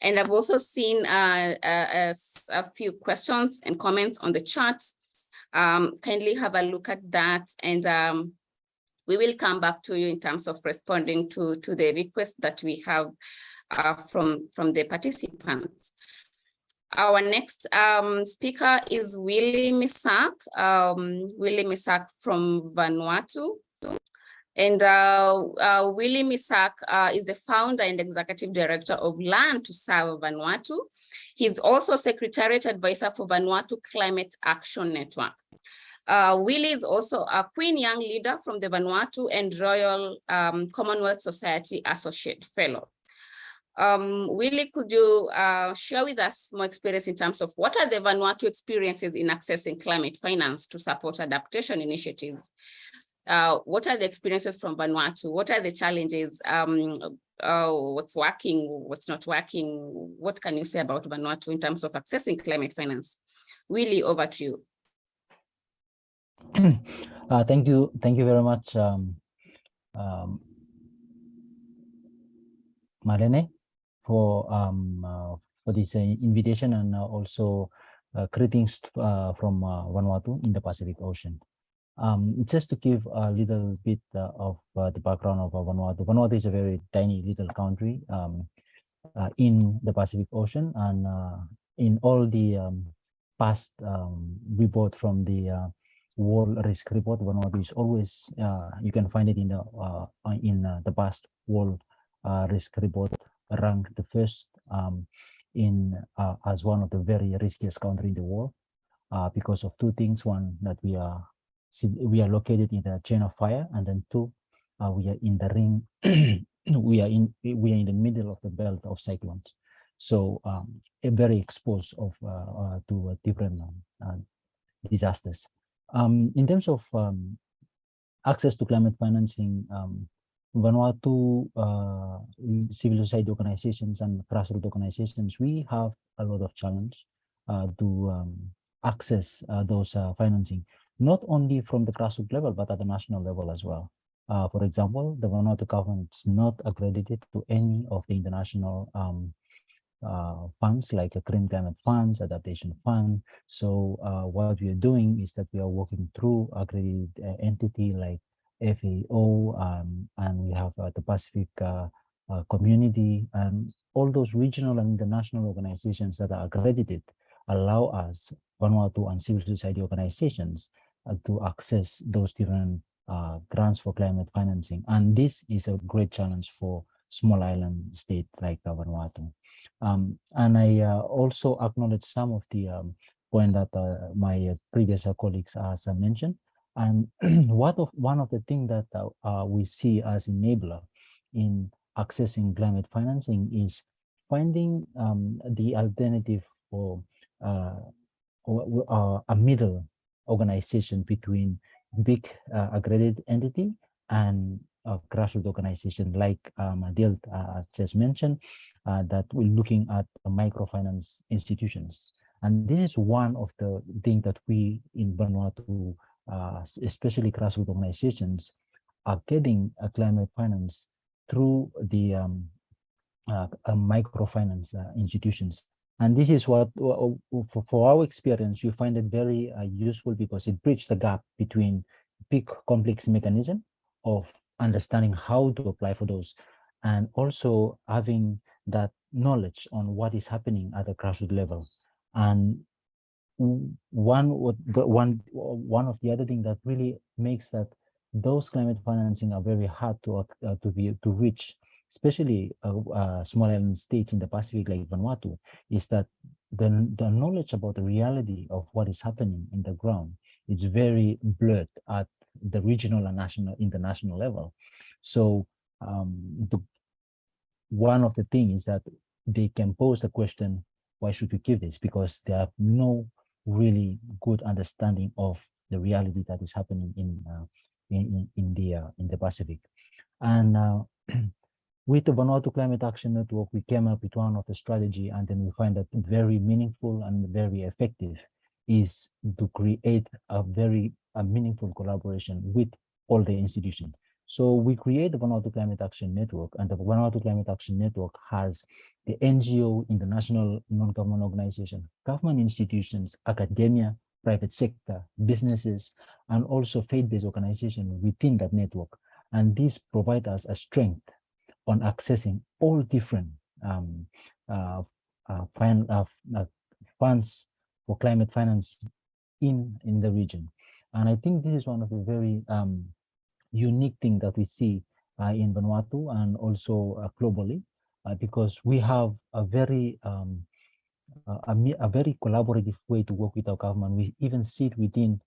And I've also seen uh, a, a few questions and comments on the chat. Um, kindly have a look at that and um, we will come back to you in terms of responding to, to the request that we have uh, from, from the participants. Our next um, speaker is Willie Misak, um, Willie Misak from Vanuatu. And uh, uh, Willie Misak uh, is the founder and executive director of Land to Serve Vanuatu. He's also secretariat advisor for Vanuatu Climate Action Network. Uh, Willie is also a Queen Young Leader from the Vanuatu and Royal um, Commonwealth Society Associate Fellow. Um, Willie, could you uh, share with us more experience in terms of what are the Vanuatu experiences in accessing climate finance to support adaptation initiatives? Uh, what are the experiences from Vanuatu? What are the challenges? Um, uh, what's working, what's not working? What can you say about Vanuatu in terms of accessing climate finance? Willie, over to you. uh, thank you. Thank you very much, um, um, Marlene, for um, uh, for this uh, invitation and uh, also uh, greetings from Vanuatu in the Pacific Ocean. Um, just to give a little bit of the background of Vanuatu. Vanuatu is a very tiny little country um, in the Pacific Ocean and in all the um, past um, report from the world risk report Vanuatu is always you can find it in the in the past world uh, risk report ranked the first um, in uh, as one of the very riskiest country in the world uh, because of two things. One that we are we are located in the chain of fire and then two we are in the ring we are in we are in the middle of the belt of cyclones. So um, very exposed of to different um, disasters. Um, in terms of um, access to climate financing, um, Vanuatu uh, civil society organizations and grassroots organizations, we have a lot of challenge uh, to um, access uh, those uh, financing, not only from the grassroots level, but at the national level as well. Uh, for example, the Vanuatu government is not accredited to any of the international um, uh, funds like a green climate funds, adaptation fund. So what we are doing is that we are working through accredited entity like FAO, um, and we have uh, the Pacific uh, uh, community, and all those regional and international organizations that are accredited allow us, Vanuatu and civil society organizations, to access those different grants for climate financing. And this is a great challenge for small island state like Vanuatu. Um, and I uh, also acknowledge some of the um, point that uh, my previous colleagues has mentioned. And what of one of the things that uh, we see as enabler in accessing climate financing is finding um, the alternative for uh, a middle organization between big uh, accredited entity and a grassroots organization like um, Adil uh, just mentioned, uh, that we're looking at microfinance institutions. And this is one of the things that we in Vanuatu, uh, especially grassroots organizations, are getting a climate finance through the um, uh, microfinance uh, institutions. And this is what, for, our experience, you find it very uh, useful because it bridges the gap between big complex mechanism of understanding how to apply for those and also having that knowledge on what is happening at the grassroots level. And one one one of the other thing that really makes that those climate financing are very hard to uh, to be to reach especially uh, uh, small island states in the Pacific like Vanuatu, is that the, the knowledge about the reality of what is happening in the ground is very blurred at the regional and national international level. So um, the, one of the things that they can pose the question, why should we give this? Because they have no really good understanding of the reality that is happening in uh, in, in the uh, in the Pacific. And uh, with the Vanuatu Climate Action Network, we came up with one of the strategy, and then we find that very meaningful and very effective is to create a very a meaningful collaboration with all the institutions. So we create the Vanuatu Climate Action Network, and the Vanuatu Climate Action Network has the NGO, international non-government organization, government institutions, academia, private sector, businesses, and also faith-based organizations within that network. And this provides us a strength on accessing all different um, uh, uh, fin uh, uh, funds for climate finance in, in the region. And I think this is one of the very um, unique thing that we see uh, in Vanuatu and also uh, globally, because we have a very um, a, a, very collaborative way to work with our government. We even sit within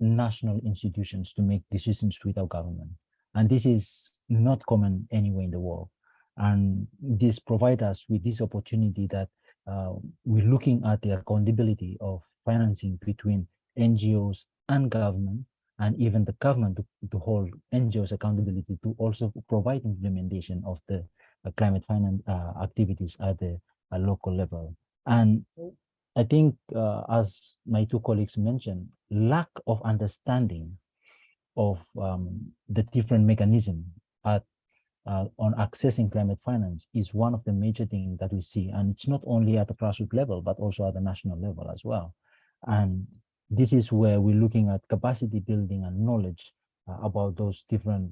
national institutions to make decisions with our government. And this is not common anywhere in the world. And this provides us with this opportunity that uh, we're looking at the accountability of financing between NGOs and government, and even the government to, to hold NGOs accountability to also provide implementation of the uh, climate finance uh, activities at the uh, local level. And I think, uh, as my two colleagues mentioned, lack of understanding of um, the different mechanism at, uh, on accessing climate finance is one of the major things that we see. And it's not only at the grassroots level, but also at the national level as well. And this is where we're looking at capacity building and knowledge uh, about those different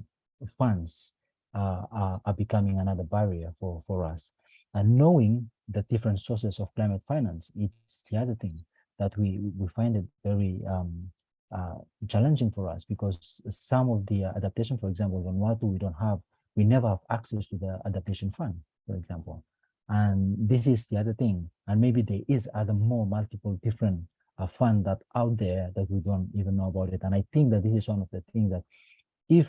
funds uh, are, are, becoming another barrier for, for us. And knowing the different sources of climate finance, it's the other thing that we, we find it very um, uh, challenging for us because some of the adaptation, for example, Vanuatu, we don't have, we never have access to the adaptation fund, for example. And this is the other thing. And maybe there is other more multiple different uh, fund that out there that we don't even know about it. And I think that this is one of the things that if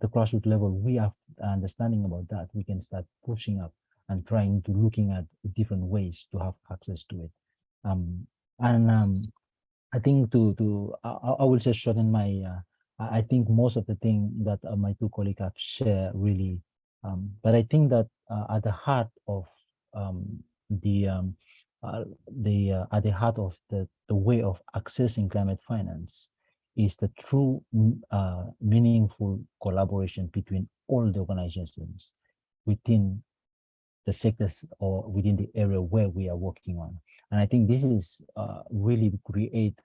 the grassroots level, we have understanding about that, we can start pushing up and trying to looking at different ways to have access to it. Um, and um, I think to to I, I, will just shorten my. Uh, I think most of the thing that uh, my two colleagues have shared really, um, but I think that uh, at the heart of um, the um, uh, the uh, at the heart of the the way of accessing climate finance is the true uh, meaningful collaboration between all the organizations within the sectors or within the area where we are working on. And I think this is uh, really create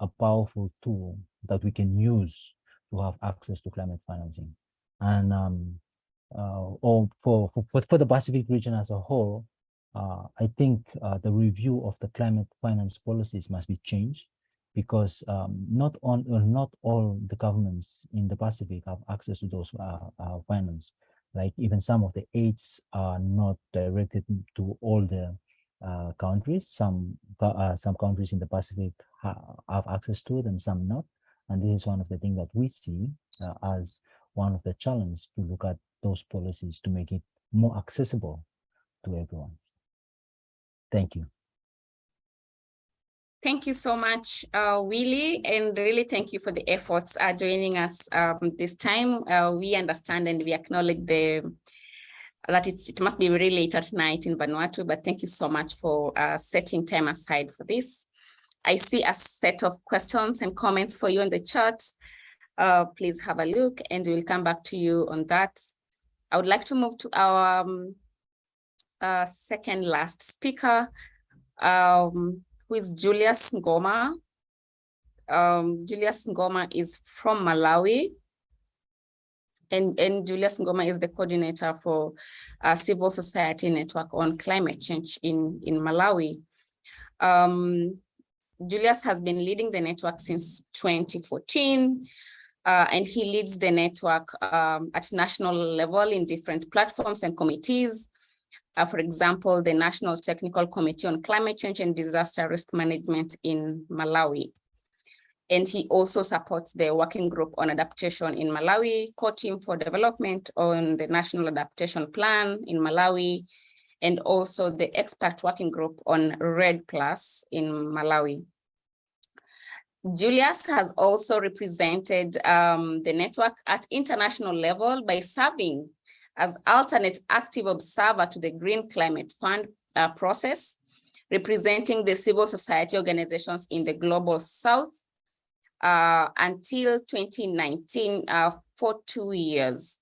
a powerful tool that we can use to have access to climate financing. And um, uh, or for, for, for the Pacific region as a whole, I think uh, the review of the climate finance policies must be changed because um, not on uh, not all the governments in the Pacific have access to those uh, uh, finance like even some of the aids are not directed to all the uh, countries. Some uh, some countries in the Pacific ha have access to it and some not. And this is one of the things that we see uh, as one of the challenges to look at those policies to make it more accessible to everyone. Thank you. Thank you so much, uh, Willie, and really thank you for the efforts uh, joining us um, this time. Uh, we understand and we acknowledge the that it must be really late at night in Vanuatu, but thank you so much for uh, setting time aside for this. I see a set of questions and comments for you in the chat. Uh, please have a look and we'll come back to you on that. I would like to move to our um, uh, second last speaker. Um, who is Julius Ngoma. Um, Julius Ngoma is from Malawi. And, and Julius Ngoma is the coordinator for a civil society network on climate change in, in Malawi. Um, Julius has been leading the network since 2014. Uh, and he leads the network um, at national level in different platforms and committees. Uh, for example, the National Technical Committee on Climate Change and Disaster Risk Management in Malawi. And he also supports the Working Group on Adaptation in Malawi, Co-Team for Development on the National Adaptation Plan in Malawi, and also the Expert Working Group on REDD Plus in Malawi. Julius has also represented um, the network at international level by serving as alternate active observer to the Green Climate Fund uh, process, representing the civil society organizations in the Global South uh, until 2019 uh, for two years.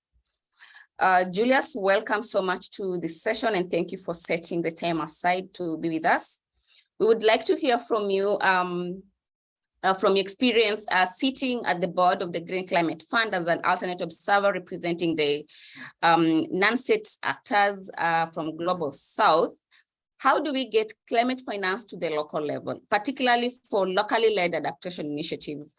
Uh, Julius, welcome so much to this session and thank you for setting the time aside to be with us. We would like to hear from you um, uh, from experience uh, sitting at the board of the Green Climate Fund as an alternate observer representing the um, non-state actors uh, from Global South, how do we get climate finance to the local level, particularly for locally led adaptation initiatives?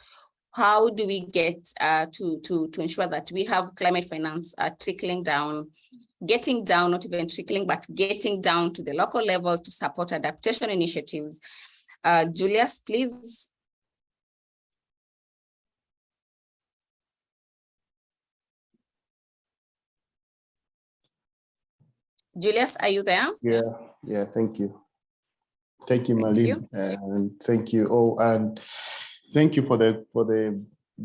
How do we get uh, to, to, to ensure that we have climate finance uh, trickling down, getting down, not even trickling, but getting down to the local level to support adaptation initiatives? Uh, Julius, please. Julius, are you there? Yeah, yeah, thank you. Thank you, Malin, and thank you. Oh, and thank you for the for the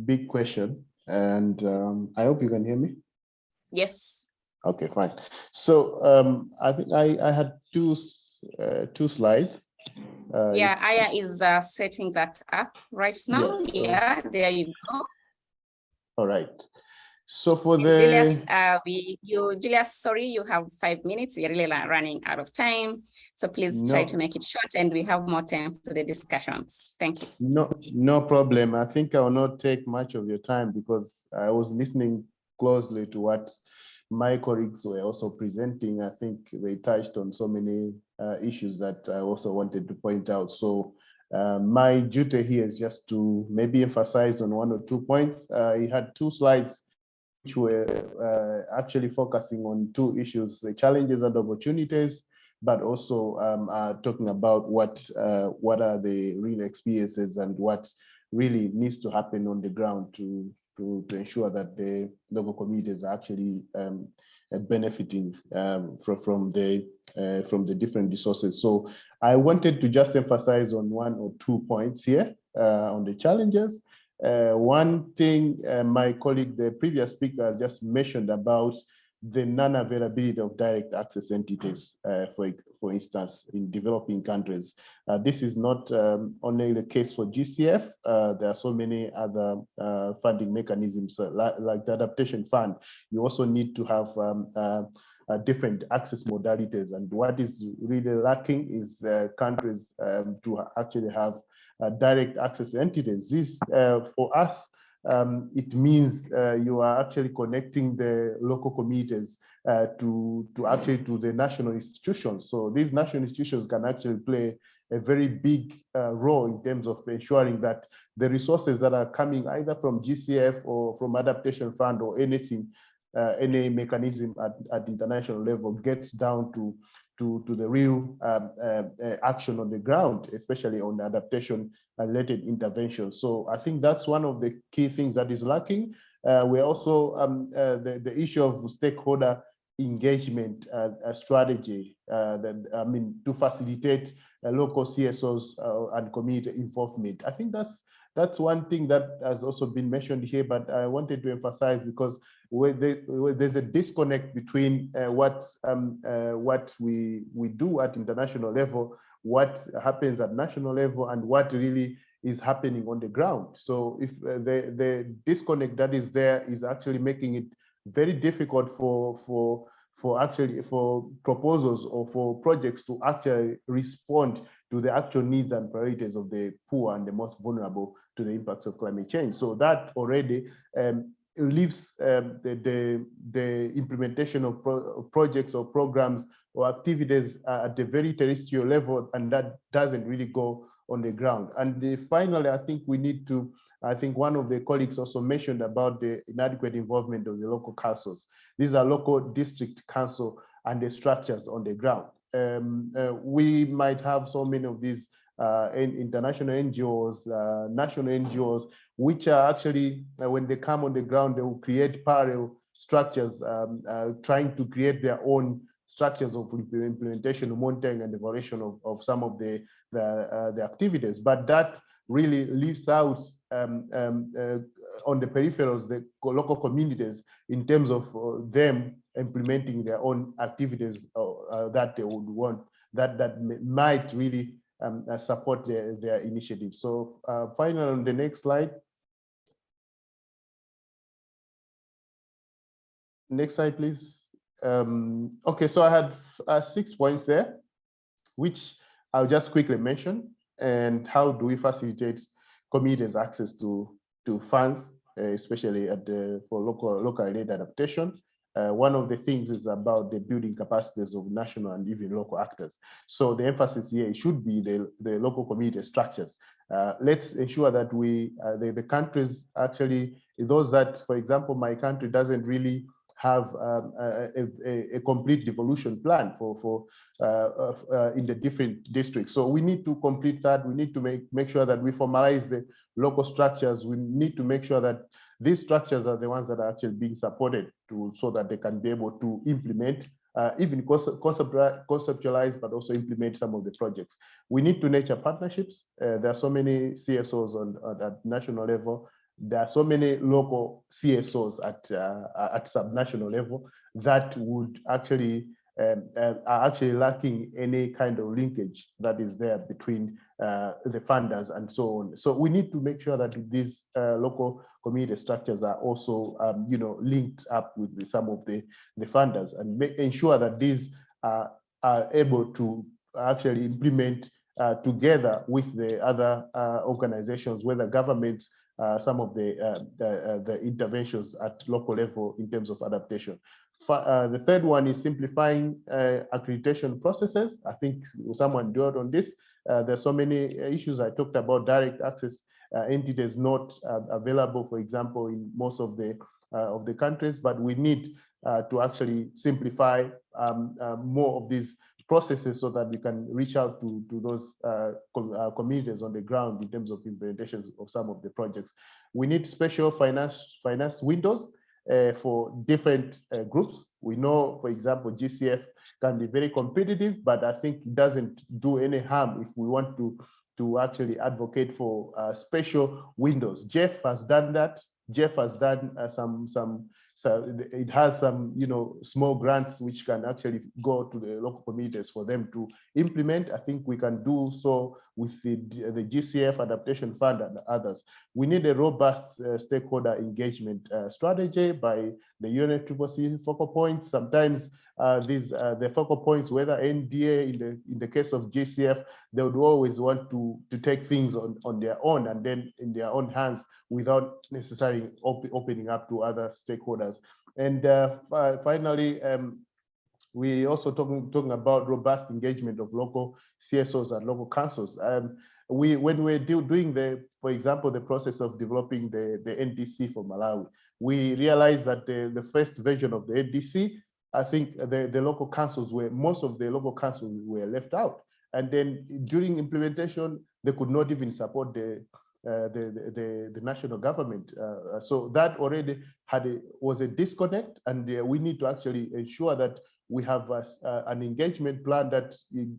big question. And um, I hope you can hear me. Yes. Okay, fine. So um, I think I I had two uh, two slides. Uh, Yeah, Aya is uh, setting that up right now. Yes, Yeah, there you go. All right. So for the Julius, uh, we, you, Julius, sorry, you have five minutes. We're really running out of time. So please try to make it short and we have more time for the discussions. Thank you. No, no problem. I think I will not take much of your time because I was listening closely to what my colleagues were also presenting. I think they touched on so many uh, issues that I also wanted to point out. So uh, my duty here is just to maybe emphasize on one or two points. Uh, he had two slides which were uh, actually focusing on two issues, the challenges and opportunities, but also um, uh, talking about what uh, what are the real experiences and what really needs to happen on the ground to to, to ensure that the local communities are actually um, uh, benefiting um, from from the uh, from the different resources. So I wanted to just emphasize on one or two points here uh, on the challenges. Uh, one thing uh, my colleague, the previous speaker, has just mentioned about the non-availability of direct access entities, uh, for, for instance, in developing countries. Uh, this is not um, only the case for GCF, uh, there are so many other uh, funding mechanisms like, like the Adaptation Fund. You also need to have um, uh, different access modalities. And what is really lacking is uh, countries um, to actually have direct access entities. This, uh, for us, um, it means uh, you are actually connecting the local communities uh, to, to actually to the national institutions. So these national institutions can actually play a very big uh, role in terms of ensuring that the resources that are coming either from GCF or from adaptation fund or anything, uh, any mechanism at, at international level gets down to to, to the real um, uh, uh, action on the ground, especially on adaptation related interventions. So I think that's one of the key things that is lacking. Uh, we're also um, uh, the, the issue of stakeholder engagement uh, strategy that I mean to facilitate local CSOs and community involvement. I think that's that's one thing that has also been mentioned here, but I wanted to emphasize because where, they, where there's a disconnect between uh, what um, uh, what we we do at international level, what happens at national level, and what really is happening on the ground. So if uh, the the disconnect that is there is actually making it very difficult for for for actually for proposals or for projects to actually respond to the actual needs and priorities of the poor and the most vulnerable to the impacts of climate change. So that already um, leaves um, the, the, the implementation of, pro projects or programs or activities uh, at the very terrestrial level, and that doesn't really go on the ground. And the, finally, I think we need to I think one of the colleagues also mentioned about the inadequate involvement of the local councils. These are local district council and the structures on the ground. Um, uh, we might have so many of these uh, international NGOs, uh, national NGOs, which are actually, uh, when they come on the ground, they will create parallel structures, um, trying to create their own structures of implementation, monitoring, and evaluation of, of some of the the, uh, the activities. But that really leaves out um, um, uh, on the peripherals, the local communities, in terms of uh, them implementing their own activities that they would want, that that might really um, uh, support their, their initiatives. So uh, finally, on the next slide. Next slide, please. Um, okay, so I had uh, six points there, which I'll just quickly mention. And how do we facilitate communities access to, to funds, uh, especially at the, for local, local aid adaptation. Uh, one of the things is about the building capacities of national and even local actors. So the emphasis here should be the, the local community structures. Uh, let's ensure that we, uh, the, the countries actually, those that, for example, my country doesn't really have um, a, a, a, complete devolution plan for for uh, uh, in the different districts. So we need to complete that. We need to make make sure that we formalize the local structures. We need to make sure that these structures are the ones that are actually being supported to so that they can be able to implement uh, even conceptualize, but also implement some of the projects. We need to nurture partnerships. Uh, there are so many CSOs on, on at national level there are so many local CSOs at uh, at subnational level that would actually um, uh, are actually lacking any kind of linkage that is there between uh, the funders and so on. So we need to make sure that these uh, local community structures are also, um, you know, linked up with the, some of the, the funders and make, ensure that these are, are able to actually implement uh, together with the other uh, organizations, whether governments uh, some of the, uh, the, uh, the, interventions at local level in terms of adaptation. Uh, the third one is simplifying accreditation processes. I think someone dwelled on this. there's so many issues I talked about direct access entities not available, for example, in most of the of the countries, but we need to actually simplify um, more of these processes so that we can reach out to, to those uh, com uh, communities on the ground in terms of implementation of some of the projects. We need special finance, finance windows uh, for different uh, groups. We know, for example, GCF can be very competitive, but I think it doesn't do any harm if we want to, to actually advocate for uh, special windows. GEF has done that. GEF has done uh, some, some so it has some, you know, small grants which can actually go to the local communities for them to implement. I think we can do so with the, the GCF Adaptation Fund and others. We need a robust uh, stakeholder engagement uh, strategy by the UNFCCC focal points. Sometimes uh, these uh, the focal points, whether NDA in the in the case of GCF, they would always want to to take things on on their own and then in their own hands without necessarily op opening up to other stakeholders. And uh, finally, um, we also talking talking about robust engagement of local CSOs and local councils. Um, we when we're do, doing the, for example, the process of developing the the NDC for Malawi, we realized that the the first version of the NDC, I think the the local councils were most of the local councils were left out, and then during implementation they could not even support the uh, the, the, the national government. Uh, so that already had a, was a disconnect and uh, we need to actually ensure that we have a, an engagement plan that in,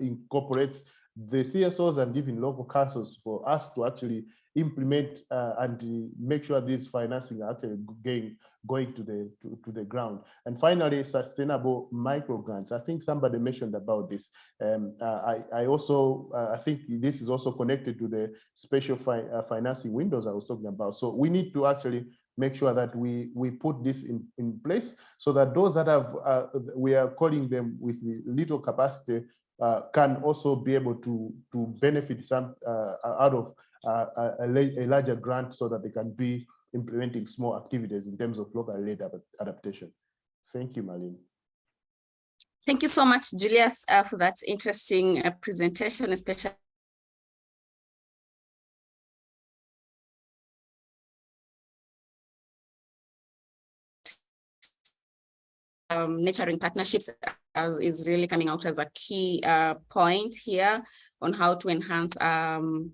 incorporates the CSOs and even local councils for us to actually implement uh, and make sure this financing actually going, going to the to, to, the ground. And finally, sustainable micro grants. I think somebody mentioned about this. Um, uh, I, I also, uh, I think this is also connected to the special fi uh, financing windows I was talking about. So we need to actually make sure that we we put this in in place so that those that have uh, we are calling them with little capacity uh, can also be able to to benefit some out of uh, a, a, larger grant so that they can be implementing small activities in terms of local adaptation. Thank you, Marlene. Thank you so much, Julius, uh, for that interesting uh, presentation, especially um, nurturing partnerships as is really coming out as a key uh, point here on how to enhance um,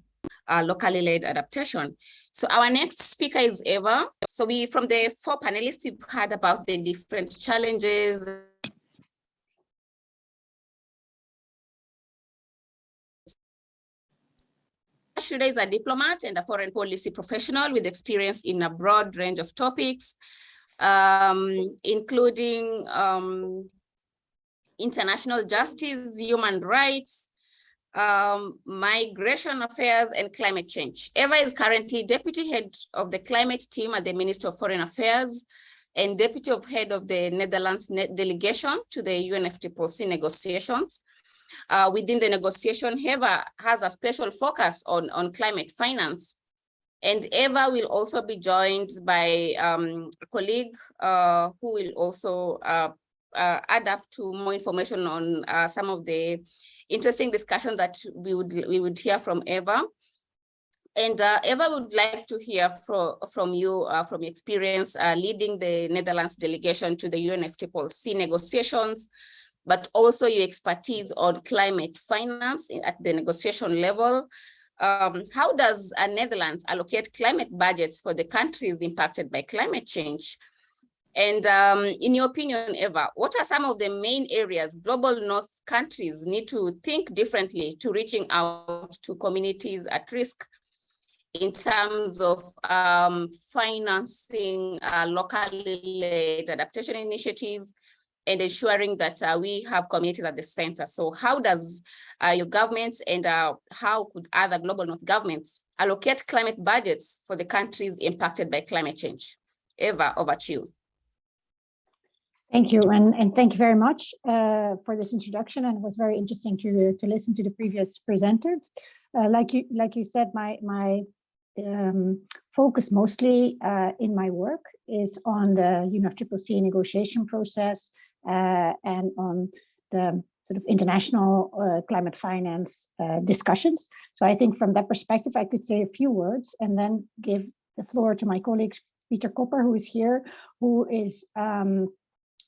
locally led adaptation. So our next speaker is Eva. So we, from the four panelists, we've heard about the different challenges Shuda is a diplomat and a foreign policy professional with experience in a broad range of topics, um, including um, international justice, human rights, um, migration affairs, and climate change. Eva is currently deputy head of the climate team at the Ministry of Foreign Affairs and deputy of head of the Netherlands delegation to the UNFCCC negotiations. Uh, within the negotiation, Eva has a special focus on, on climate finance. And Eva will also be joined by um, a colleague uh, who will also uh, uh, add up to more information on uh, some of the interesting discussion that we would we would hear from Eva. And uh, Eva would like to hear from, from you, uh, from your experience leading the Netherlands delegation to the UNFCCC negotiations, but also your expertise on climate finance at the negotiation level. Um, how does uh, Netherlands allocate climate budgets for the countries impacted by climate change? And um, in your opinion, Eva, what are some of the main areas global North countries need to think differently to reaching out to communities at risk in terms of um, financing uh, locally led adaptation initiatives and ensuring that uh, we have communities at the center. So how does uh, your governments and uh, how could other global North governments allocate climate budgets for the countries impacted by climate change? Eva, over to you. Thank you, and, and thank you very much uh, for this introduction. And it was very interesting to to listen to the previous presenters. Uh, like you like you said, my my um, focus mostly uh, in my work is on the UNFCCC negotiation process and on the sort of international uh, climate finance uh, discussions. So I think from that perspective, I could say a few words and then give the floor to my colleague Peter Kopper, who is here, who is um,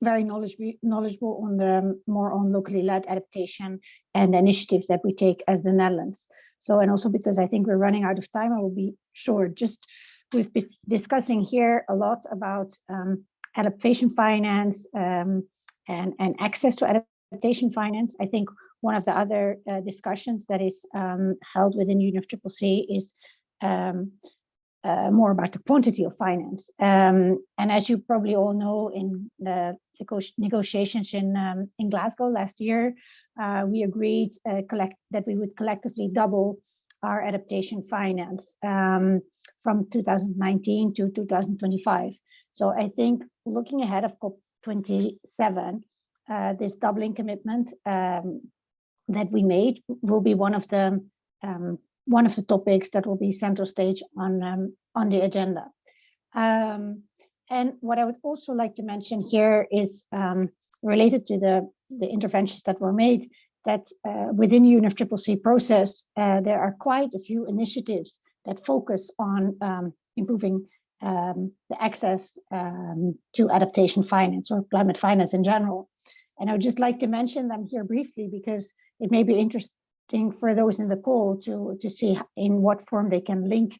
very knowledgeable, knowledgeable on the more on locally led adaptation and initiatives that we take as the Netherlands. So, and also because I think we're running out of time, I will be short. Just we've been discussing here a lot about um, adaptation finance um, and, and access to adaptation finance. I think one of the other uh, discussions that is um, held within UNFCCC is um, uh, more about the quantity of finance. Um, and as you probably all know, in the negotiations in um, in Glasgow last year, uh, we agreed uh, collect that we would collectively double our adaptation finance um, from 2019 to 2025. So I think looking ahead of COP27, uh, this doubling commitment um, that we made will be one of the um, one of the topics that will be central stage on um, on the agenda. Um, and what I would also like to mention here is um, related to the, the interventions that were made, that uh, within the UNFCCC process, uh, there are quite a few initiatives that focus on um, improving um, the access um, to adaptation finance or climate finance in general. And I would just like to mention them here briefly because it may be interesting for those in the call to, to see in what form they can link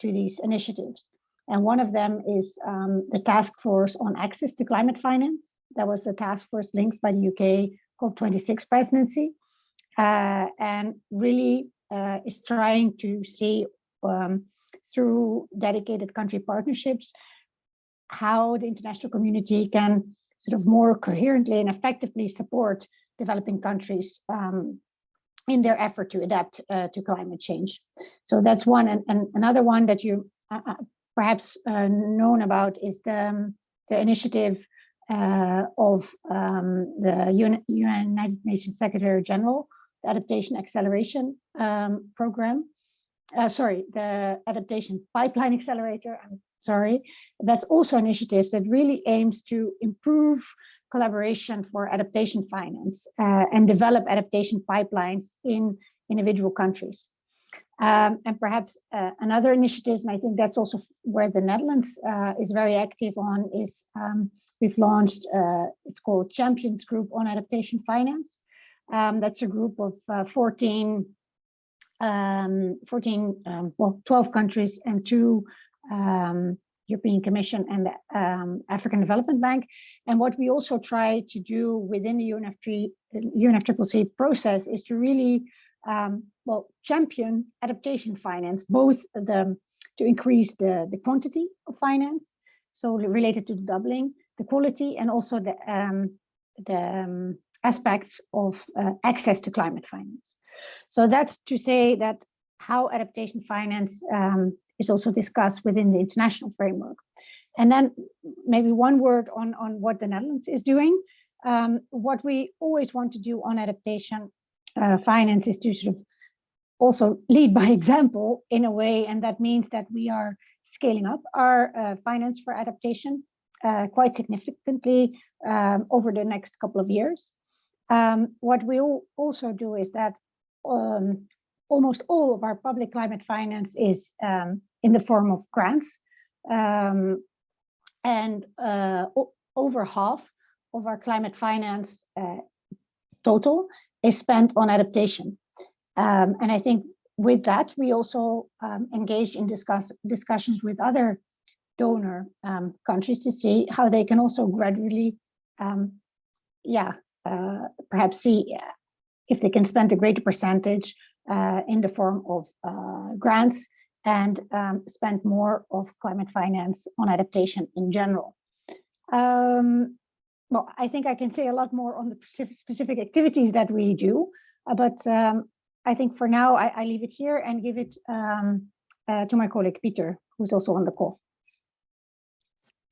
to these initiatives. And one of them is um, the task force on access to climate finance. That was a task force linked by the UK COP26 presidency uh, and really uh, is trying to see um, through dedicated country partnerships how the international community can sort of more coherently and effectively support developing countries um, in their effort to adapt uh, to climate change. So that's one. And, and another one that you uh, uh perhaps uh, known about is the, um, the initiative uh, of um, the UN, United Nations Secretary General, the Adaptation Acceleration um, Program. Uh, sorry, the Adaptation Pipeline Accelerator, I'm sorry. That's also initiatives that really aims to improve collaboration for adaptation finance uh, and develop adaptation pipelines in individual countries. Um, and perhaps uh, another initiative, and I think that's also where the Netherlands uh, is very active on, is um, we've launched, uh, it's called Champions Group on Adaptation Finance. Um, that's a group of uh, 14, um, 14 um, well, 12 countries and two um, European Commission and the um, African Development Bank. And what we also try to do within the UNFC, UNFCCC process is to really, um, well, champion adaptation finance, both the to increase the, the quantity of finance, so related to the doubling, the quality, and also the, um, the um, aspects of uh, access to climate finance. So that's to say that how adaptation finance um, is also discussed within the international framework. And then maybe one word on, on what the Netherlands is doing. Um, what we always want to do on adaptation uh, finance is to sort of also lead by example in a way, and that means that we are scaling up our uh, finance for adaptation uh, quite significantly um, over the next couple of years. Um, what we also do is that um, almost all of our public climate finance is um, in the form of grants. Um, and uh, over half of our climate finance uh, total is spent on adaptation. Um, and I think with that, we also um, engage in discuss discussions with other donor um, countries to see how they can also gradually, um, yeah, uh, perhaps see if they can spend a greater percentage uh, in the form of uh, grants and um, spend more of climate finance on adaptation in general. Um, well, I think I can say a lot more on the specific, activities that we do, uh, but um, I think for now I, I, leave it here and give it um, uh, to my colleague Peter, who's also on the call.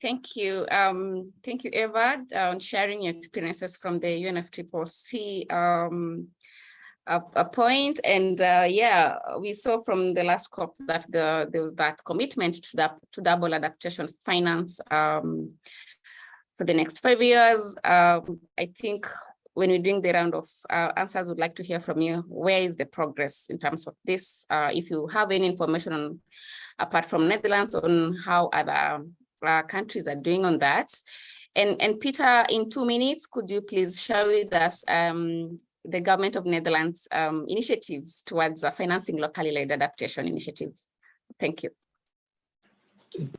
Thank you. Um, thank you, Eva, on sharing your experiences from the UNFCCC um, a, a point. And uh, yeah, we saw from the last COP that the, there was that commitment to, that, to double adaptation finance um, for the next five years. Um, I think when we're doing the round of uh, answers, would like to hear from you. Where is the progress in terms of this? Uh, if you have any information on, apart from Netherlands on how other uh, countries are doing on that. And, and Peter, in two minutes, could you please share with us um, the government of Netherlands um, initiatives towards uh, financing locally led adaptation initiatives? Thank you.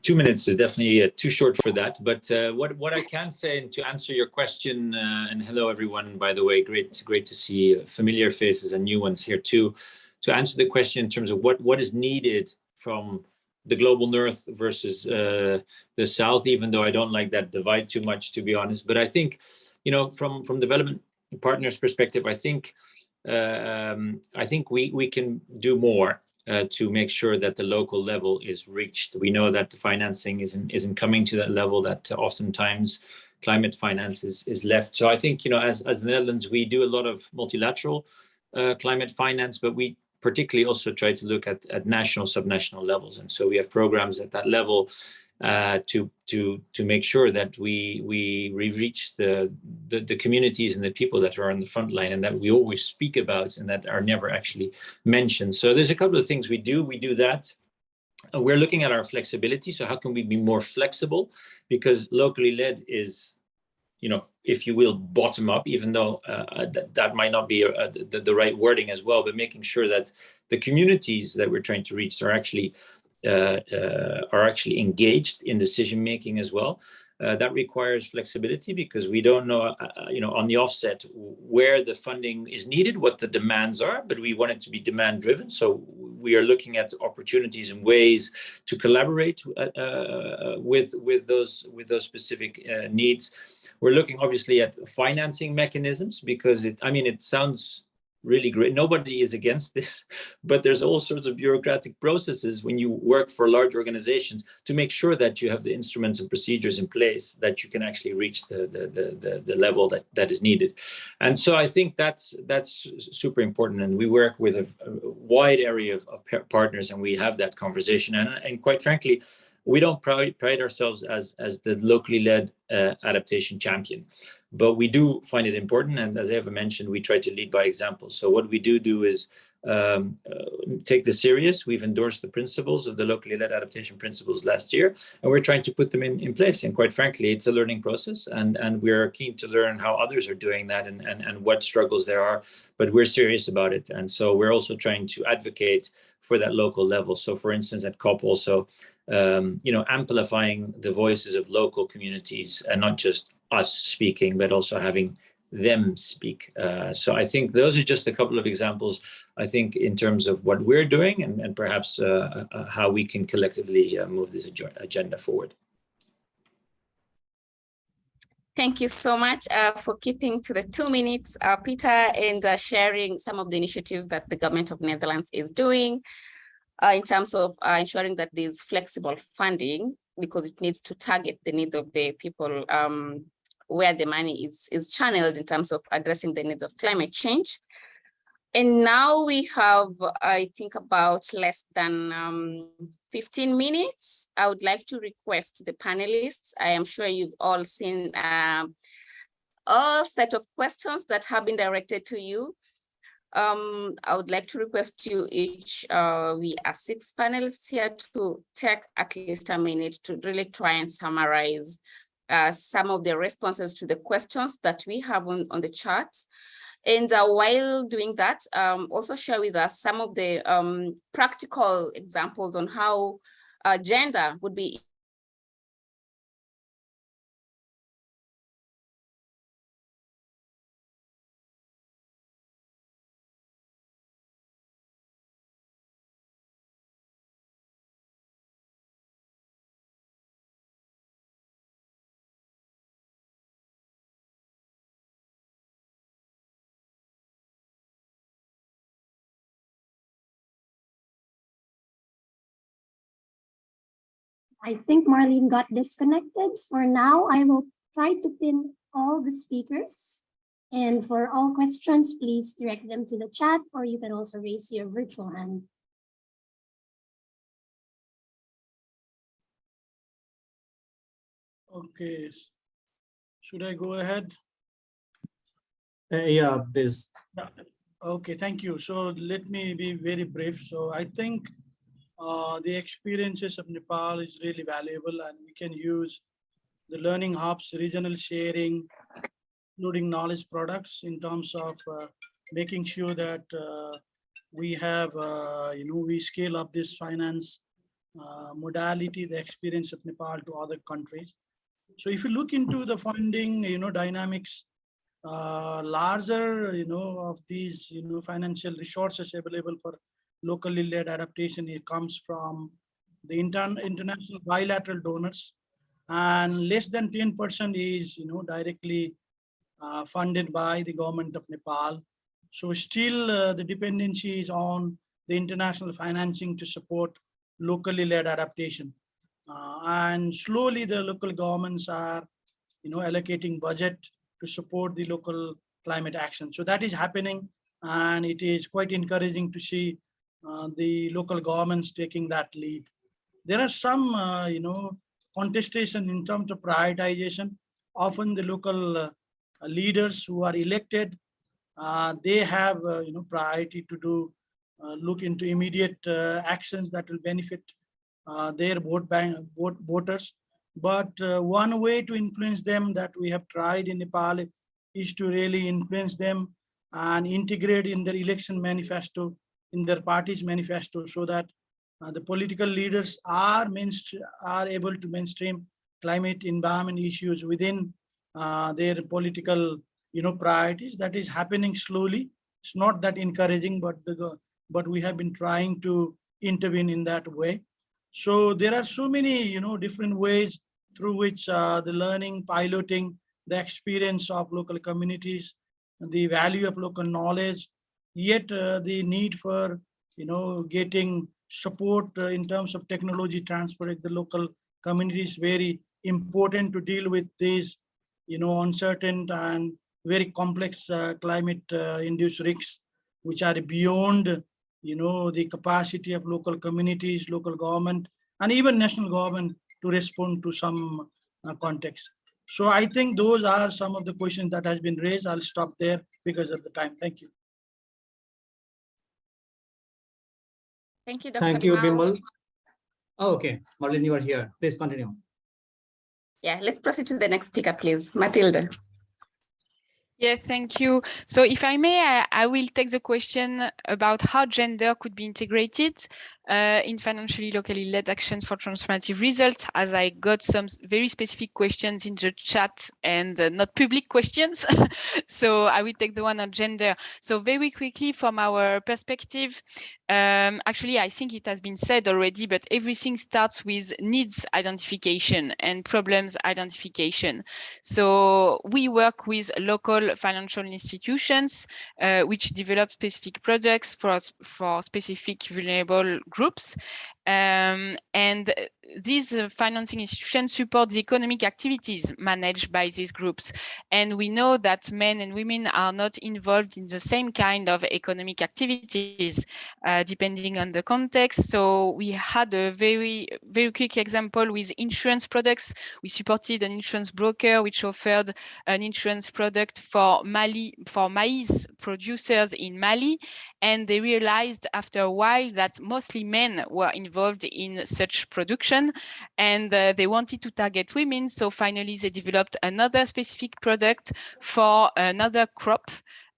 Two minutes is definitely uh, too short for that, but uh, what what I can say and to answer your question, uh, and hello everyone, by the way, great great to see familiar faces and new ones here too. To answer the question in terms of what what is needed from the global north versus uh, the south, even though I don't like that divide too much, to be honest. But I think, you know, from from development partners perspective, I think um, I think we we can do more uh, to make sure that the local level is reached. We know that the financing isn't isn't coming to that level. That oftentimes climate finance is is left. So I think you know, as as the Netherlands, we do a lot of multilateral uh, climate finance, but we particularly also try to look at, at national, subnational levels. And so we have programs at that level uh, to to to make sure that we we, reach the, the, the communities and the people that are on the front line and that we always speak about and that are never actually mentioned. So there's a couple of things we do. We do that. We're looking at our flexibility. So how can we be more flexible? Because locally led is you know, if you will, bottom up, even though uh, uh that, that might not be uh, the, the right wording as well, but making sure that the communities that we're trying to reach are actually uh, uh, are actually engaged in decision making as well. Uh, that requires flexibility because we don't know, uh, uh, you know, on the offset where the funding is needed, what the demands are, but we want it to be demand driven. So we are looking at opportunities and ways to collaborate uh, with with those with those specific needs. We're looking obviously at financing mechanisms because it, I mean, it sounds really great. Nobody is against this, but there's all sorts of bureaucratic processes when you work for large organizations to make sure that you have the instruments and procedures in place that you can actually reach the the the, the, the level that that is needed. And so I think that's that's super important. And we work with a, a wide area of, of partners, and we have that conversation. And and quite frankly, we don't pride, pride ourselves as as the locally led uh, adaptation champion but we do find it important. And as Eva mentioned, we try to lead by example. So what we do do is um, uh, take this serious. We've endorsed the principles of the locally led adaptation principles last year, and we're trying to put them in, in place. And quite frankly, it's a learning process, and, and we're keen to learn how others are doing that and, and, and what struggles there are, but we're serious about it. And so we're also trying to advocate for that local level. So for instance, at COP also, um, you know, amplifying the voices of local communities and not just us speaking, but also having them speak. Uh, so I think those are just a couple of examples, I think, in terms of what we're doing and, and perhaps uh, uh, how we can collectively uh, move this ag agenda forward. Thank you so much uh, for keeping to the two minutes, uh, Peter, and uh, sharing some of the initiatives that the government of Netherlands is doing uh, in terms of uh, ensuring that there's flexible funding because it needs to target the needs of the people um, where the money is, is channeled in terms of addressing the needs of climate change. And now we have, I think, about less than um, 15 minutes. I would like to request the panelists. I am sure you've all seen uh, a set of questions that have been directed to you. Um, I would like to request you each, uh, we are six panelists here to take at least a minute to really try and summarize uh, some of the responses to the questions that we have on, on the chat. And uh, while doing that, um, also share with us some of the um, practical examples on how uh, gender would be I think Marlene got disconnected. For now, I will try to pin all the speakers. And for all questions, please direct them to the chat, or you can also raise your virtual hand. Okay. Should I go ahead? Uh, yeah, please. Okay, thank you. So let me be very brief. So I think uh, the experiences of Nepal is really valuable and we can use the learning hubs, regional sharing, including knowledge products in terms of uh, making sure that uh, we have, uh, you know, we scale up this finance uh, modality, the experience of Nepal to other countries. So if you look into the funding, you know, dynamics, larger, you know, of these, you know, financial resources available for locally led adaptation, it comes from the intern, international bilateral donors and less than 10% is, you know, directly uh, funded by the government of Nepal. So still uh, the dependency is on the international financing to support locally led adaptation. Uh, and slowly the local governments are, you know, allocating budget to support the local climate action. So that is happening and it is quite encouraging to see the local governments taking that lead. There are some, uh, you know, contestation in terms of prioritization. Often the local uh, leaders who are elected, uh, they have, uh, you know, priority to do, uh, look into immediate actions that will benefit their vote bank, vote, voters. But one way to influence them that we have tried in Nepal is to really influence them and integrate in their election manifesto in their party's manifesto so that uh, the political leaders are are able to mainstream climate environment issues within uh, their political you know priorities. That is happening slowly. It's not that encouraging but the but we have been trying to intervene in that way. So there are so many you know different ways through which uh, the learning piloting the experience of local communities the value of local knowledge yet uh, the need for you know getting support uh, in terms of technology transfer at the local community is very important to deal with these you know uncertain and very complex uh, climate induced risks which are beyond you know the capacity of local communities local government and even national government to respond to some uh, context So I think those are some of the questions that has been raised. I'll stop there because of the time. Thank you. Thank you, Dr. Thank you, Bimal. Bimal. Oh, okay, Marlene, you are here. Please continue. Yeah, let's proceed to the next speaker, please. Matilda. Yeah, thank you. So if I may, I, I will take the question about how gender could be integrated uh, in financially locally led actions for transformative results, as I got some very specific questions in the chat and uh, not public questions. so I will take the one on gender. So very quickly from our perspective, um, actually, I think it has been said already, but everything starts with needs identification and problems identification. So we work with local financial institutions uh, which develop specific projects for, for specific vulnerable groups. Um, and uh, these uh, financing institutions support the economic activities managed by these groups. And we know that men and women are not involved in the same kind of economic activities, uh, depending on the context. So we had a very, very quick example with insurance products. We supported an insurance broker which offered an insurance product for Mali, for maize producers in Mali. And they realized after a while that mostly men were involved in such production and uh, they wanted to target women. So finally, they developed another specific product for another crop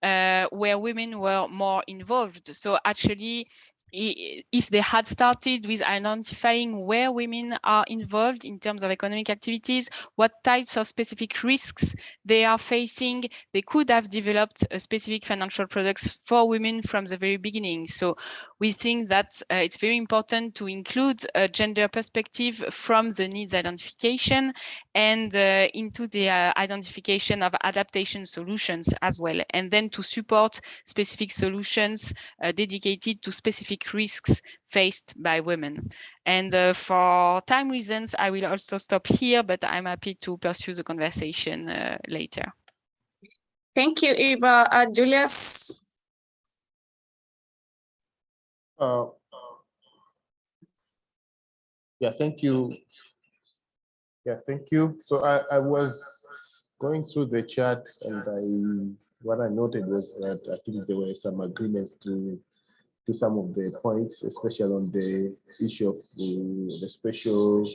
uh, where women were more involved. So actually, if they had started with identifying where women are involved in terms of economic activities, what types of specific risks they are facing, they could have developed a specific financial products for women from the very beginning. So we think that uh, it's very important to include a gender perspective from the needs identification and uh, into the uh, identification of adaptation solutions as well, and then to support specific solutions uh, dedicated to specific risks faced by women. And uh, for time reasons, I will also stop here, but I'm happy to pursue the conversation uh, later. Thank you, Eva. Uh, Julius. Uh, Yeah, thank you. Yeah, thank you. So I, I was going through the chat and I, what I noted was that I think there were some agreements to, to some of the points, especially on the issue of the, the special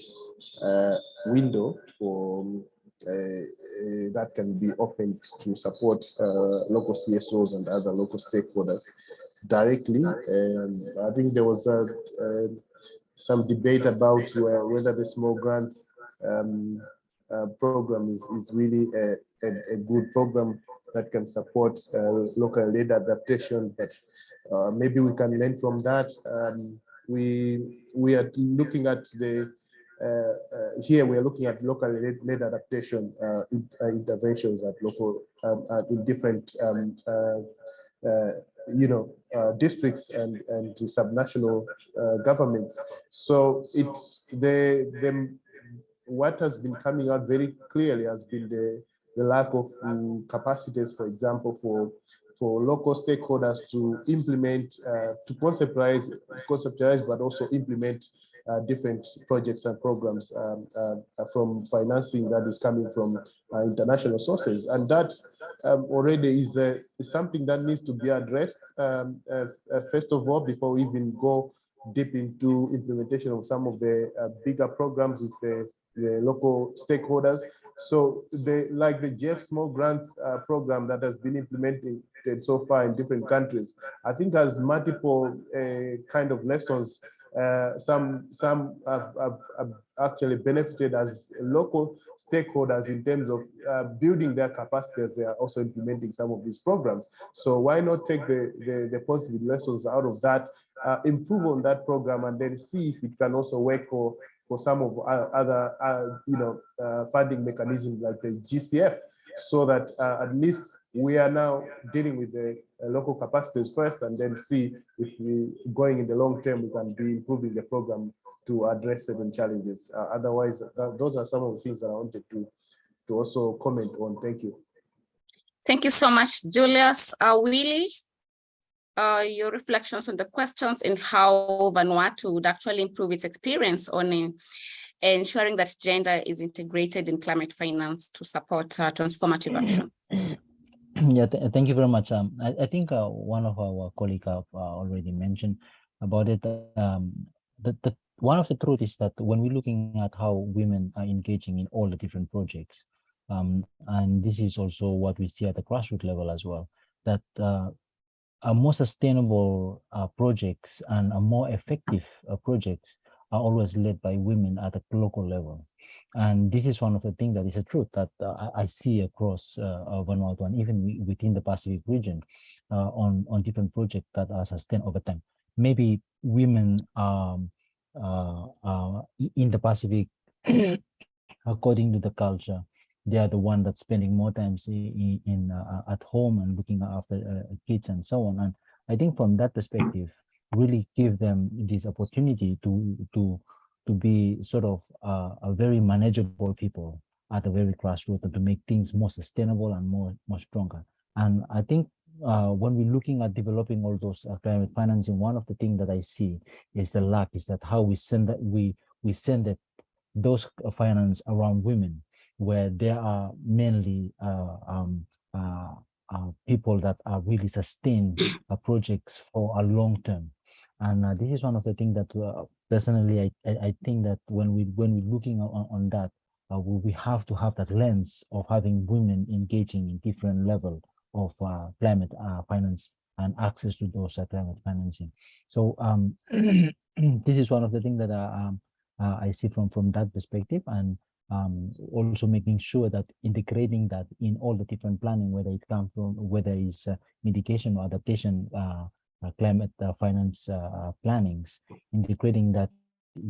uh, window for uh, uh, that can be opened to support uh, local CSOs and other local stakeholders directly. And I think there was a, uh, some debate about whether the small grants um, uh, program is, is really a, a, a good program that can support uh, local led adaptation, but uh, maybe we can learn from that. Um, we we are looking at the uh, uh, here we are looking at local led, led adaptation uh, in, uh, interventions at local um, uh, in different um, you know districts and and subnational governments. So it's the the what has been coming out very clearly has been the the lack of um, capacities, for example, for for local stakeholders to implement, uh, to conceptualize, conceptualize, but also implement uh, different projects and programs um, uh, from financing that is coming from uh, international sources. And that um, already is, uh, is something that needs to be addressed, um, uh, uh, first of all, before we even go deep into implementation of some of the bigger programs with the, the local stakeholders. So the like the GEF Small Grants uh, program that has been implemented so far in different countries, I think has multiple uh, kind of lessons. Uh, some some have, have, have, actually benefited as local stakeholders in terms of uh, building their capacity as they are also implementing some of these programs. So why not take the, the, the positive lessons out of that, uh, improve on that program, and then see if it can also work for for some of other, uh, you know, uh, funding mechanisms like the GCF, so that uh, at least we are now dealing with the local capacities first, and then see if we going in the long term we can be improving the program to address certain challenges. otherwise, those are some of the things that I wanted to to also comment on. Thank you. Thank you so much, Julius. Uh, Willie, uh, your reflections on the questions and how Vanuatu would actually improve its experience on uh, ensuring that gender is integrated in climate finance to support uh, transformative action. Yeah, th thank you very much. Um, I, I think uh, one of our colleagues have uh, already mentioned about it. Um, the, the one of the truth is that when we're looking at how women are engaging in all the different projects, um, and this is also what we see at the grassroots level as well, that uh, a more sustainable uh, projects and a more effective uh, projects are always led by women at a local level. And this is one of the things that is a truth that uh, I, see across uh, Vanuatu and even within the Pacific region uh, on, on different projects that are sustained over time. Maybe women um, uh, in the Pacific, according to the culture, they are the one that's spending more times in, in uh, at home and looking after uh, kids and so on. And I think from that perspective, really give them this opportunity to to to be sort of uh, a very manageable people at the very grassroots and to make things more sustainable and more more stronger. And I think uh, when we're looking at developing all those uh, climate financing, one of the things that I see is the lack is that how we send that we we send it those uh, finance around women where there are mainly uh, um, uh, uh, people that are really sustain uh, projects for a long term. And this is one of the things that personally, I, I, think that when we when we're looking on, on that, uh, we, we have to have that lens of having women engaging in different level of uh, climate uh, finance and access to those climate financing. So um, this is one of the things that um, I see from from that perspective, and um, also making sure that integrating that in all the different planning, whether it comes from whether it's uh, mitigation or adaptation uh, uh, climate uh, finance uh, plannings, integrating that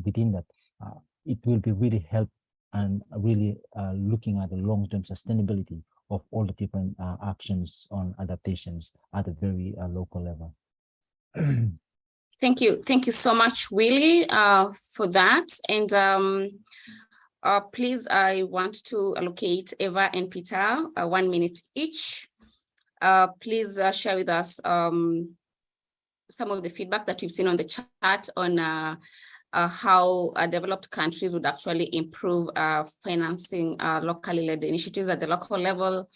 within that, uh, it will be really help and really uh, looking at the long-term sustainability of all the different uh, actions on adaptations at a very uh, local level. Thank you. Thank you so much, Willie, uh, for that. And um, uh, please, I want to allocate Eva and Peter uh, one minute each. Uh, please uh, share with us um, some of the feedback that we've seen on the chat on uh, uh, how developed countries would actually improve financing locally led initiatives at the local level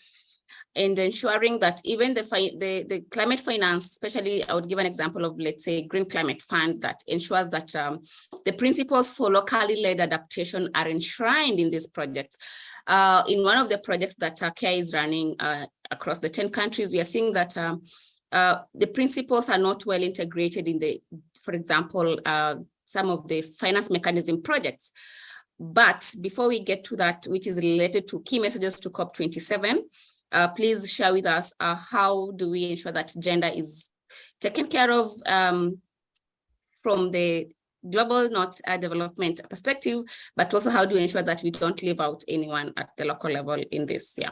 and ensuring that even the, the, the climate finance, especially I would give an example of, let's say, Green Climate Fund that ensures that um, the principles for locally led adaptation are enshrined in these projects. Uh, in one of the projects that Turkey is running uh, across the 10 countries, we are seeing that um, uh, the principles are not well integrated in the, for example, uh, some of the finance mechanism projects. But before we get to that, which is related to key messages to COP27, uh, please share with us uh, how do we ensure that gender is taken care of um, from the global not uh, development perspective, but also how do we ensure that we don't leave out anyone at the local level in this, yeah.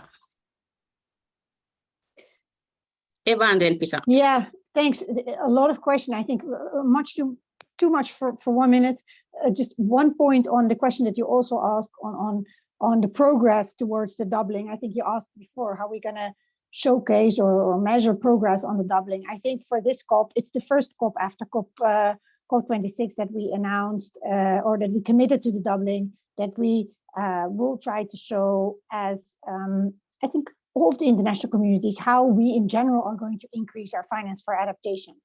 Eva and then Peter. Yeah, thanks. A lot of question. I think uh, much too too much for for one minute. Uh, just one point on the question that you also asked on on on the progress towards the doubling. I think you asked before how we're gonna showcase or, or measure progress on the doubling. I think for this COP, it's the first COP after COP uh, COP26 that we announced uh, or that we committed to the doubling that we uh, will try to show as um, I think all the international communities how we in general are going to increase our finance for adaptation.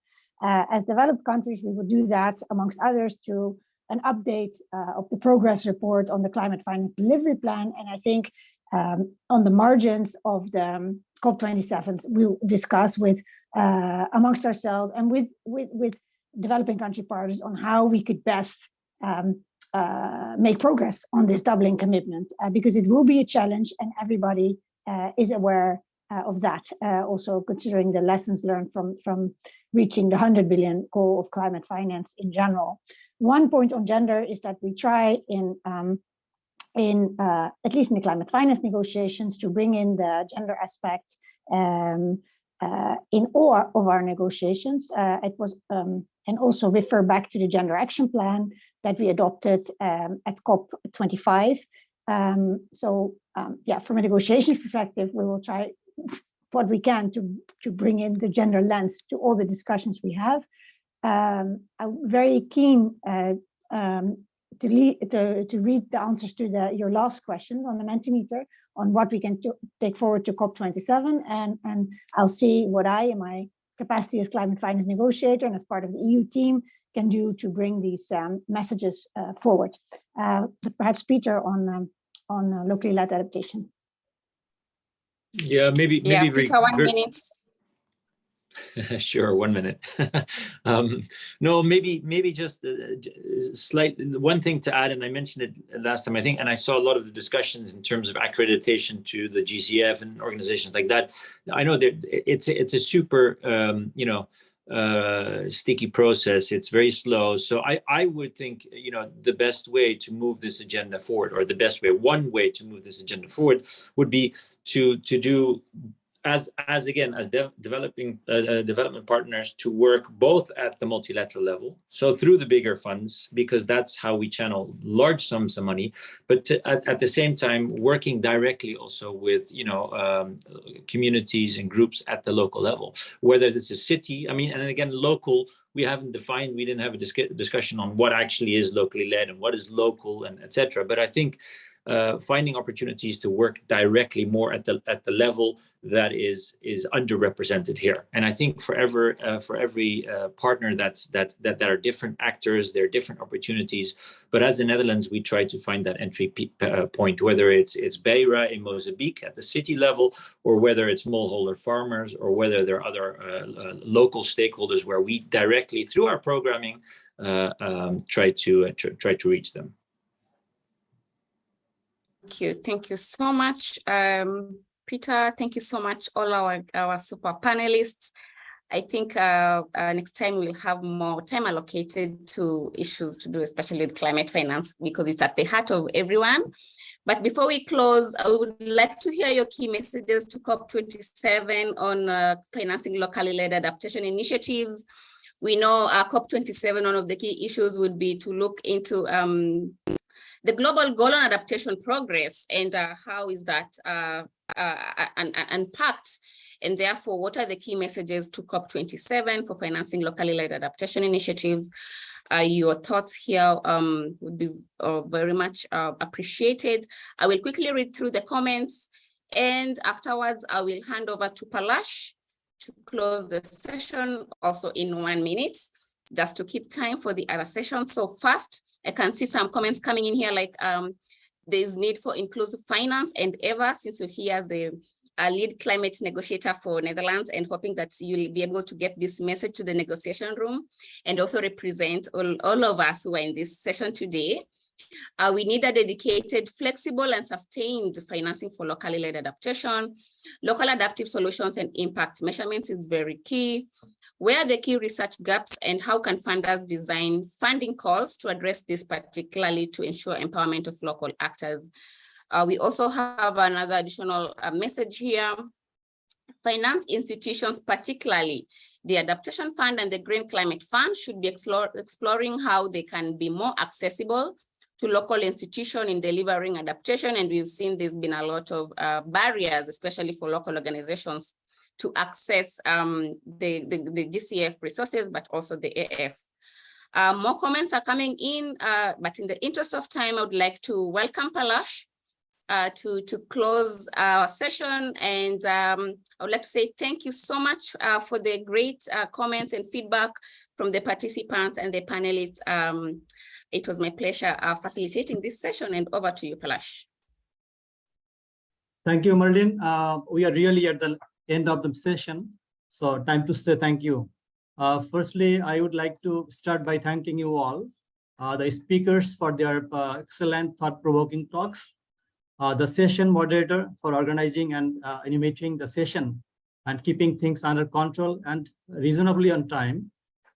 Uh, as developed countries, we will do that amongst others to an update uh, of the progress report on the climate finance delivery plan. And I think um, on the margins of the um, COP27, we'll discuss with uh, amongst ourselves and with, with, with developing country partners on how we could best um, uh, make progress on this doubling commitment, uh, because it will be a challenge and everybody uh, is aware uh, of that. Also considering the lessons learned from, from reaching the 100 billion goal of climate finance in general. One point on gender is that we try in, um, in uh, at least in the climate finance negotiations to bring in the gender aspect um, uh, in all of our negotiations. Uh, it was, um, and also refer back to the gender action plan that we adopted um, at COP25. Um, so um, yeah, from a negotiations perspective, we will try what we can to, to bring in the gender lens to all the discussions we have. Um, I'm very keen uh, um, to, lead, to, to read the answers to the, your last questions on the Mentimeter on what we can take forward to COP27. And, and I'll see what I, in my capacity as climate finance negotiator and as part of the EU team, can do to bring these um, messages uh, forward. Uh, perhaps Peter on, um, on uh, locally led adaptation. Yeah, maybe, Yeah, maybe. very- Peter, one very- minute. Sure, one minute. Um, No, maybe, maybe just a slight, one thing to add, and I mentioned it last time, I think, and I saw a lot of the discussions in terms of accreditation to the GCF and organizations like that. I know that it's, it's a super, um, you know, uh, sticky process. It's very slow. So I, I would think, you know, the best way to move this agenda forward, or the best way, one way to move this agenda forward would be to, to do as as again as de developing uh, uh, development partners to work both at the multilateral level so through the bigger funds because that's how we channel large sums of money but to, at, at the same time working directly also with you know um, communities and groups at the local level. Whether this is city i mean and again local we haven't defined we didn't have a disc discussion on what actually is locally led and what is local and etc but i think uh, finding opportunities to work directly more at the at the level that is is underrepresented here. And I think for ever uh, for every uh, partner that's that that there are different actors, there are different opportunities. But as the Netherlands, we try to find that entry uh, point, whether it's it's Beira in Mozambique at the city level, or whether it's smallholder farmers, or whether there are other uh, uh, local stakeholders where we directly through our programming um, try to tr try to reach them. Thank you. Thank you so much, um, Peter. Thank you so much, all our, our super panelists. I think uh, uh, next time we'll have more time allocated to issues to do, especially with climate finance, because it's at the heart of everyone. But before we close, I would like to hear your key messages to COP27 on uh, financing locally led adaptation initiatives. We know uh, COP27, one of the key issues would be to look into um, the global goal on adaptation progress and uh, how is that uh, uh, un unpacked and therefore what are the key messages to COP27 for financing locally led adaptation initiatives. Uh, your thoughts here um, would be uh, very much uh, appreciated. I will quickly read through the comments and afterwards I will hand over to Palash to close the session also in one minute just to keep time for the other session. So first, I can see some comments coming in here like um, there's need for inclusive finance and ever since you're here the uh, lead climate negotiator for Netherlands and hoping that you'll be able to get this message to the negotiation room and also represent all, all of us who are in this session today. Uh, we need a dedicated, flexible and sustained financing for locally led adaptation. Local adaptive solutions and impact measurements is very key. Where are the key research gaps and how can funders design funding calls to address this particularly to ensure empowerment of local actors? Uh, we also have another additional uh, message here. Finance institutions, particularly the Adaptation Fund and the Green Climate Fund should be explore, exploring how they can be more accessible to local institutions in delivering adaptation. And we've seen there's been a lot of uh, barriers, especially for local organizations to access um, the, the, the, GCF resources, but also the AF. Uh, more comments are coming in, uh, but in the interest of time, I would like to welcome Palash uh, to, to close our session. And um, I would like to say thank you so much uh, for the great uh, comments and feedback from the participants and the panelists. Um, it was my pleasure uh, facilitating this session and over to you, Palash. Thank you, Marlene. we are really at the end of the session. So time to say thank you. Uh, firstly, I would like to start by thanking you all, uh, the speakers for their uh, excellent thought-provoking talks, uh, the session moderator for organizing and uh, animating the session and keeping things under control and reasonably on time.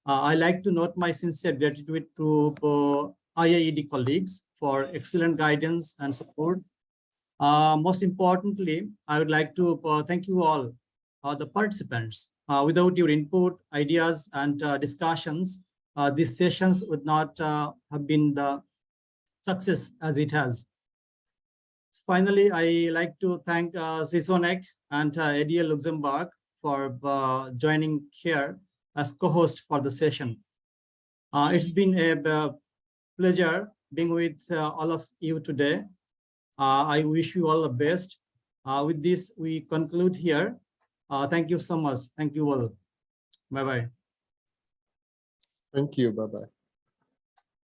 Uh, I like to note my sincere gratitude to IIED colleagues for excellent guidance and support. most importantly, I would like to thank you all the participants. Uh, without your input, ideas, and uh, discussions, these sessions would not have been the success as it has. Finally, I like to thank uh, and uh, ADA Luxembourg for uh, joining here as co-host for the session. it's been a pleasure being with uh, all of you today. Uh, I wish you all the best. Uh, with this, we conclude here. Uh, thank you so much. Thank you all. Bye-bye. Thank you. Bye-bye.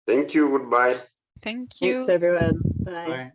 Thank you. Goodbye. Thank you. Thanks, everyone. Bye. Bye.